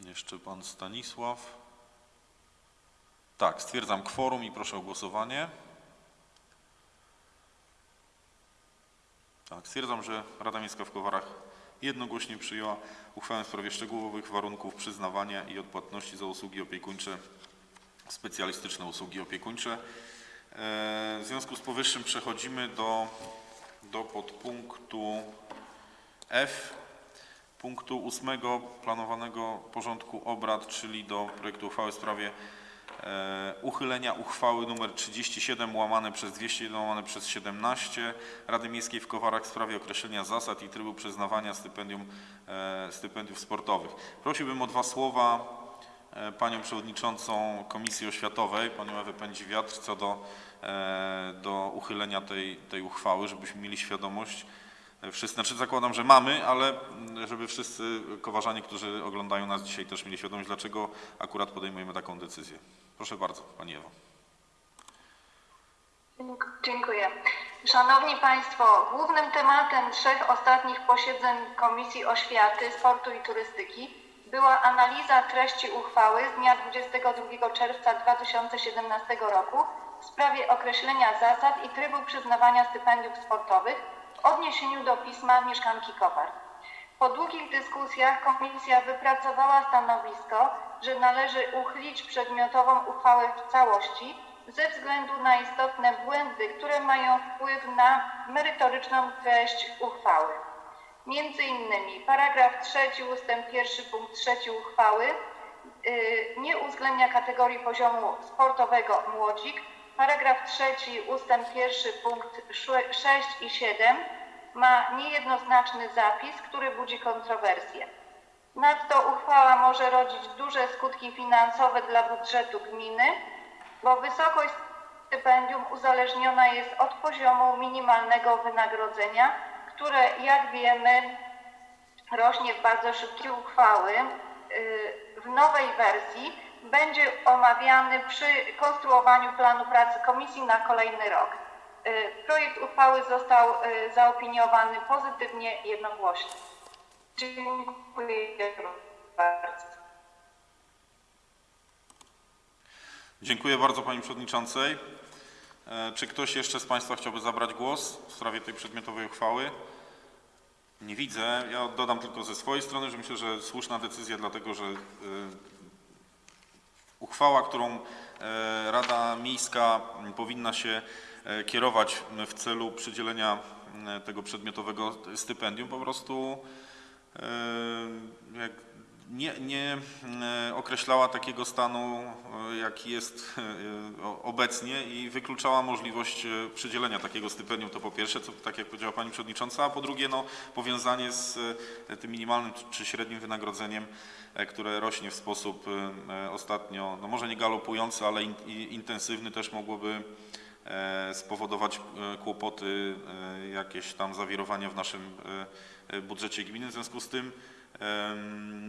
Jeszcze pan Stanisław. Tak, stwierdzam kworum i proszę o głosowanie. Tak, stwierdzam, że Rada Miejska w Kowarach jednogłośnie przyjęła uchwałę w sprawie szczegółowych warunków przyznawania i odpłatności za usługi opiekuńcze, specjalistyczne usługi opiekuńcze. E, W związku z powyższym przechodzimy do, do podpunktu F, punktu ósmego planowanego porządku obrad, czyli do projektu uchwały w sprawie uchylenia uchwały nr 37 łamane przez 201 łamane przez 17 Rady Miejskiej w Kowarach w sprawie określenia zasad i trybu przyznawania stypendium, e, stypendiów sportowych. Prosiłbym o dwa słowa e, panią przewodniczącą Komisji Oświatowej, panią Ewę Pędzi-Wiatr, co do, e, do uchylenia tej, tej uchwały, żebyśmy mieli świadomość, e, wszyscy, znaczy zakładam, że mamy, ale mm, żeby wszyscy kowarzanie, którzy oglądają nas dzisiaj też mieli świadomość, dlaczego akurat podejmujemy taką decyzję. Proszę bardzo, Pani Ewo. Dziękuję. Szanowni Państwo, głównym tematem trzech ostatnich posiedzeń Komisji Oświaty, Sportu i Turystyki była analiza treści uchwały z dnia 22 czerwca 2017 roku w sprawie określenia zasad i trybu przyznawania stypendiów sportowych w odniesieniu do pisma mieszkanki Kowar. Po długich dyskusjach komisja wypracowała stanowisko, że należy uchylić przedmiotową uchwałę w całości ze względu na istotne błędy, które mają wpływ na merytoryczną treść uchwały. Między innymi paragraf 3 ustęp 1 punkt 3 uchwały y, nie uwzględnia kategorii poziomu sportowego młodzik. Paragraf 3 ustęp 1 punkt 6 i 7 ma niejednoznaczny zapis, który budzi kontrowersje. Nadto uchwała może rodzić duże skutki finansowe dla budżetu gminy, bo wysokość stypendium uzależniona jest od poziomu minimalnego wynagrodzenia, które jak wiemy rośnie w bardzo szybkiej uchwały. Yy, W nowej wersji będzie omawiany przy konstruowaniu planu pracy komisji na kolejny rok. Yy, Projekt uchwały został yy, zaopiniowany pozytywnie jednogłośnie. Dziękuję bardzo. Dziękuję bardzo Pani Przewodniczącej. E, Czy ktoś jeszcze z Państwa chciałby zabrać głos w sprawie tej przedmiotowej uchwały? Nie widzę. Ja dodam tylko ze swojej strony, że myślę, że słuszna decyzja, dlatego że e, uchwała, którą e, Rada Miejska powinna się e, kierować w celu przydzielenia tego przedmiotowego stypendium, po prostu jak nie, nie e, określała takiego stanu, e, jaki jest e, obecnie i wykluczała możliwość przydzielenia takiego stypendium, to po pierwsze, co tak jak powiedziała Pani Przewodnicząca, a po drugie no, powiązanie z tym minimalnym czy średnim wynagrodzeniem, które rośnie w sposób ostatnio, no może nie galopujący, ale in, intensywny też mogłoby spowodować kłopoty, jakieś tam zawirowania w naszym budżecie gminy. W związku z tym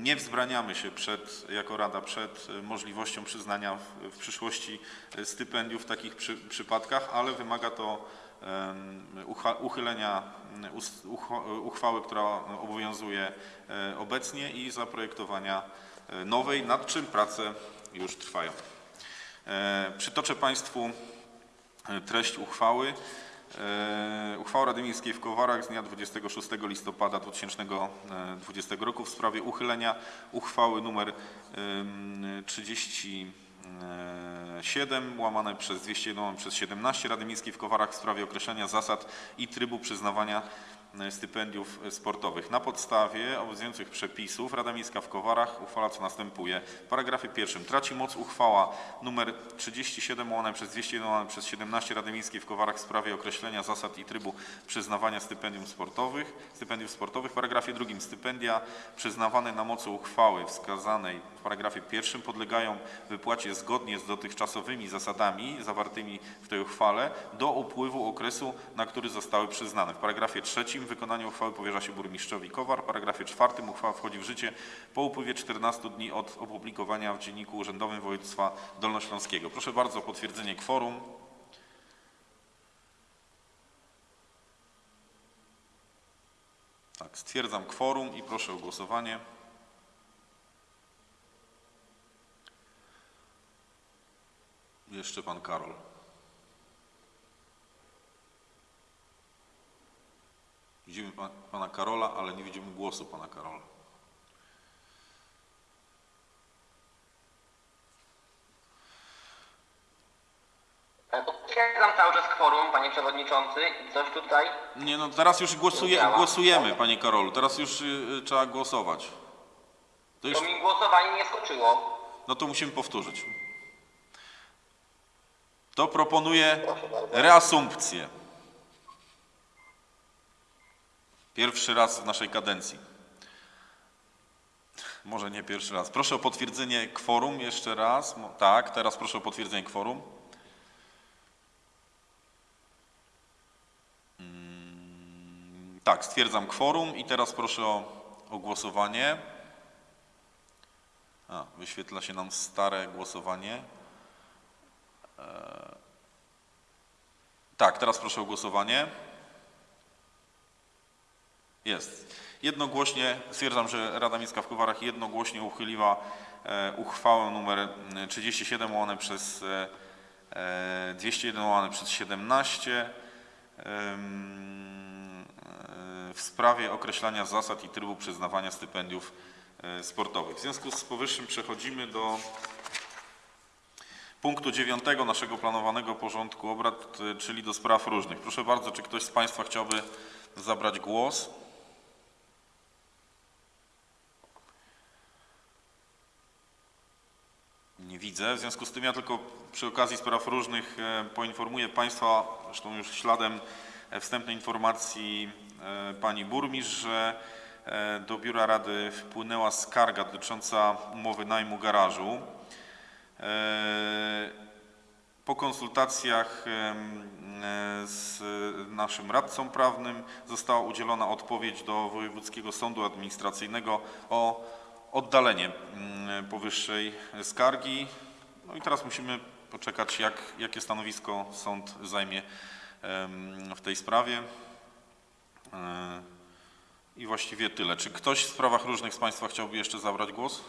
nie wzbraniamy się przed, jako Rada przed e, możliwością przyznania w, w przyszłości e, stypendiów w takich przy, przypadkach, ale wymaga to uchylenia ucho- uchwały, która obowiązuje e, obecnie i zaprojektowania e, nowej, nad czym prace już trwają. E, Przytoczę Państwu e, treść uchwały. E, Uchwała Rady Miejskiej w Kowarach z dnia 26 listopada 2020 roku w sprawie uchylenia uchwały nr 37 łamane przez 201 łamane przez 17 Rady Miejskiej w Kowarach w sprawie określenia zasad i trybu przyznawania e, stypendiów sportowych. Na podstawie obowiązujących przepisów Rada Miejska w Kowarach uchwala co następuje. W paragrafie pierwszym traci moc uchwała nr 37 łamane przez 201 łamane przez 17 Rady Miejskiej w Kowarach w sprawie określenia zasad i trybu przyznawania stypendium sportowych, stypendiów sportowych. W paragrafie drugim stypendia przyznawane na mocy uchwały wskazanej w paragrafie pierwszym podlegają wypłacie zgodnie z dotychczasowymi zasadami zawartymi w tej uchwale do upływu okresu, na który zostały przyznane. W paragrafie trzecim wykonanie uchwały powierza się burmistrzowi Kowar. W paragrafie czwartym uchwała wchodzi w życie po upływie 14 dni od opublikowania w Dzienniku Urzędowym Województwa Dolnośląskiego. Proszę bardzo o potwierdzenie kworum. Tak, stwierdzam kworum i proszę o głosowanie. Jeszcze pan Karol. Widzimy pa, pana Karola, ale nie widzimy głosu pana Karola. Potwierdzam cały czas kworum, panie przewodniczący, i coś tutaj. Nie no, teraz już głosuje, głosujemy, panie Karolu. Teraz już y, trzeba głosować. To już, To mi głosowanie nie skoczyło. no to musimy powtórzyć. To proponuję reasumpcję. Pierwszy raz w naszej kadencji. Może nie pierwszy raz. Proszę o potwierdzenie kworum jeszcze raz. Tak, teraz proszę o potwierdzenie kworum. Mm, Tak, stwierdzam kworum i teraz proszę o, o głosowanie. A, wyświetla się nam stare głosowanie. E, Tak, teraz proszę o głosowanie. Jest. Jednogłośnie, stwierdzam, że Rada Miejska w Kowarach jednogłośnie uchyliła e, uchwałę numer 37 łamane przez e, e, 201 łamane przez 17 em, e, w sprawie określania zasad i trybu przyznawania stypendiów sportowych. W związku z powyższym przechodzimy do punktu dziewiątego naszego planowanego porządku obrad, czyli do spraw różnych. Proszę bardzo, czy ktoś z Państwa chciałby zabrać głos? Nie widzę. W związku z tym ja tylko przy okazji spraw różnych e, poinformuję Państwa, zresztą już śladem e, wstępnej informacji e, Pani Burmistrz, że do Biura Rady wpłynęła skarga dotycząca umowy najmu garażu. E, Po konsultacjach e, z naszym radcą prawnym została udzielona odpowiedź do Wojewódzkiego Sądu Administracyjnego o oddalenie mm, powyższej skargi. No i teraz musimy poczekać, jak, jakie stanowisko sąd zajmie w tej sprawie. E, I właściwie tyle. Czy ktoś w sprawach różnych z Państwa chciałby jeszcze zabrać głos?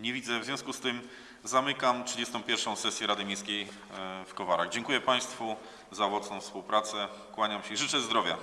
Nie widzę. W związku z tym zamykam 31. sesję Rady Miejskiej e, w Kowarach. Dziękuję Państwu za owocną współpracę. Kłaniam się i życzę zdrowia.